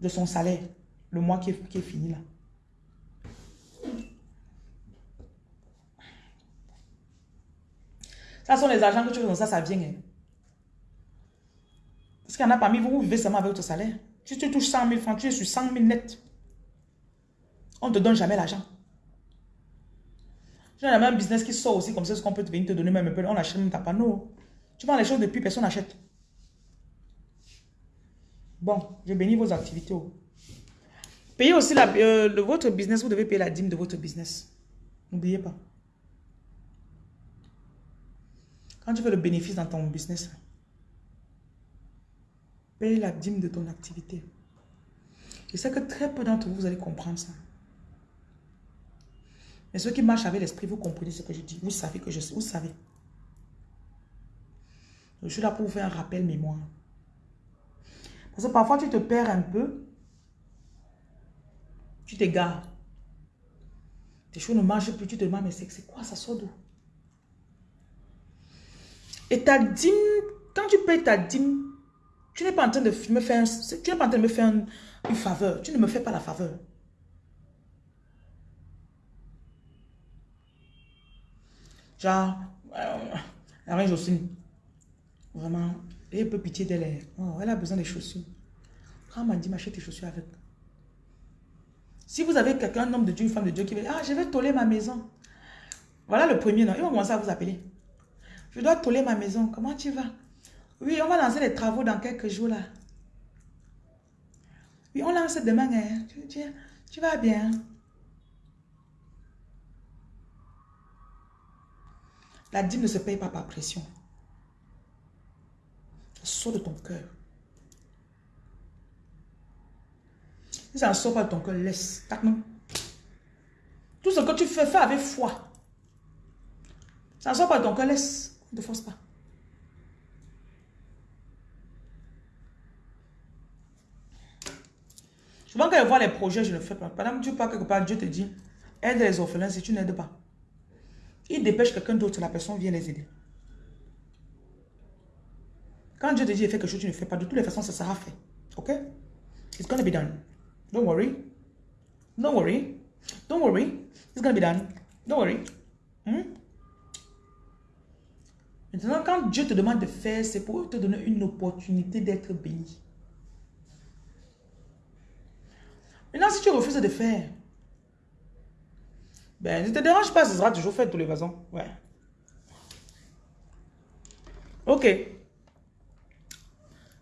de son salaire, le mois qui est, fini là. Ça sont les argents que tu fais dans ça, ça vient. Hein. Parce qu'il y en a parmi vous, vous vivez seulement avec votre salaire. Si tu touches 100 000 francs, tu es sur 100 000 net. On ne te donne jamais l'argent. J'ai un business qui sort aussi comme ça, ce qu'on peut venir te donner même un peu. On achète même ta panneau. Tu vends les choses depuis, personne n'achète. Bon, je bénis vos activités. Oh. Payez aussi euh, votre business, vous devez payer la dîme de votre business. N'oubliez pas. Quand tu veux le bénéfice dans ton business, paye la dîme de ton activité. Je sais que très peu d'entre vous, allez comprendre ça. Mais ceux qui marchent avec l'esprit, vous comprenez ce que je dis. Vous savez que je sais. Vous savez. Je suis là pour vous faire un rappel mémoire. Parce que parfois, tu te perds un peu. Tu t'égares. Tes choses ne marchent plus. Tu te demandes, mais c'est quoi Ça sort d'où? Et ta dîme, quand tu payes ta dîme, tu n'es pas en train de me faire, tu n'es pas en train de me faire une, faveur. Tu ne me fais pas la faveur. Genre, euh, reine Jocelyne, Vraiment, ayez un peu pitié d'elle. Oh, elle a besoin des chaussures. Quand m'a dit, m'achète tes chaussures avec. Si vous avez quelqu'un, un homme de Dieu, une femme de Dieu qui veut, ah, je vais toller ma maison. Voilà le premier nom. Ils vont commencer à vous appeler. Je dois toller ma maison. Comment tu vas? Oui, on va lancer les travaux dans quelques jours là. Oui, on lance demain. Hein. Tu, tu vas bien. La dîme ne se paye pas par pression sort de ton cœur. Si ça ne sort pas de ton cœur, laisse. Tout ce que tu fais, fais avec foi. Ça ne sort pas de ton cœur, laisse. Ne force pas. Souvent, quand je vois les projets, je ne fais pas. Pendant que tu pars quelque part, Dieu te dit, aide les orphelins si tu n'aides pas. Il dépêche quelqu'un d'autre, la personne vient les aider. Quand Dieu te dit faire quelque chose, tu ne fais pas. De toutes les façons, ça sera fait. Ok? It's gonna be done. Don't worry. Don't worry. Don't worry. It's gonna be done. Don't worry. Hmm? Maintenant, quand Dieu te demande de faire, c'est pour te donner une opportunité d'être béni. Maintenant, si tu refuses de faire, ben, ne te dérange pas, ce sera toujours fait de toutes les façons. Ouais. Ok.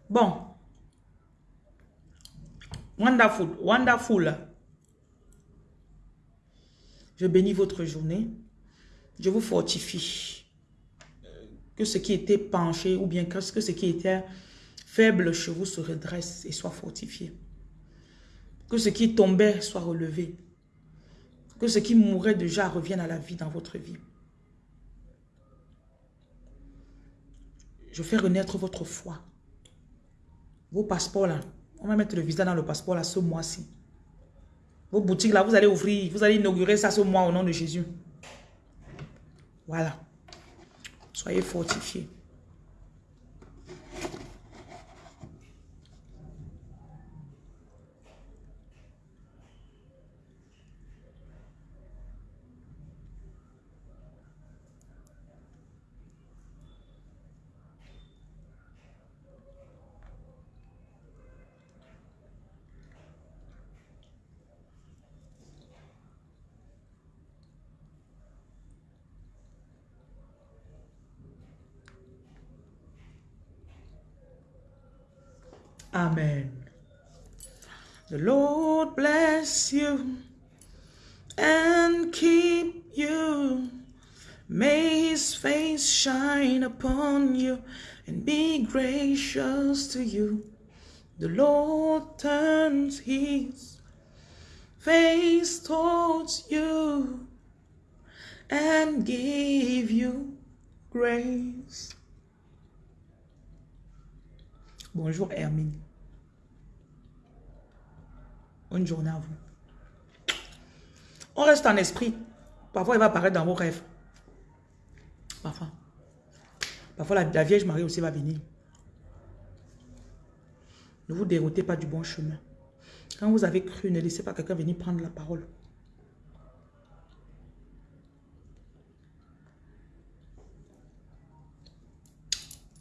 Bon. Wonderful. Wonderful. Je bénis votre journée. Je vous fortifie. Que ce qui était penché ou bien que ce qui était faible chez vous se redresse et soit fortifié. Que ce qui tombait soit relevé. Que ce qui mourait déjà revienne à la vie dans votre vie. Je fais renaître votre foi. Vos passeports là, on va mettre le visa dans le passeport là ce mois-ci. Vos boutiques là, vous allez ouvrir, vous allez inaugurer ça ce mois au nom de Jésus. Voilà. Soyez fortifiés. Amen. The Lord bless you and keep you. May his face shine upon you and be gracious to you. The Lord turns his face towards you and give you grace. Bonjour Hermine. Journée à vous. On reste en esprit. Parfois, il va apparaître dans vos rêves. Parfois. Parfois, la, Vierge Marie aussi va venir. Ne vous déroutez pas du bon chemin. Quand vous avez cru, ne laissez pas quelqu'un venir prendre la parole.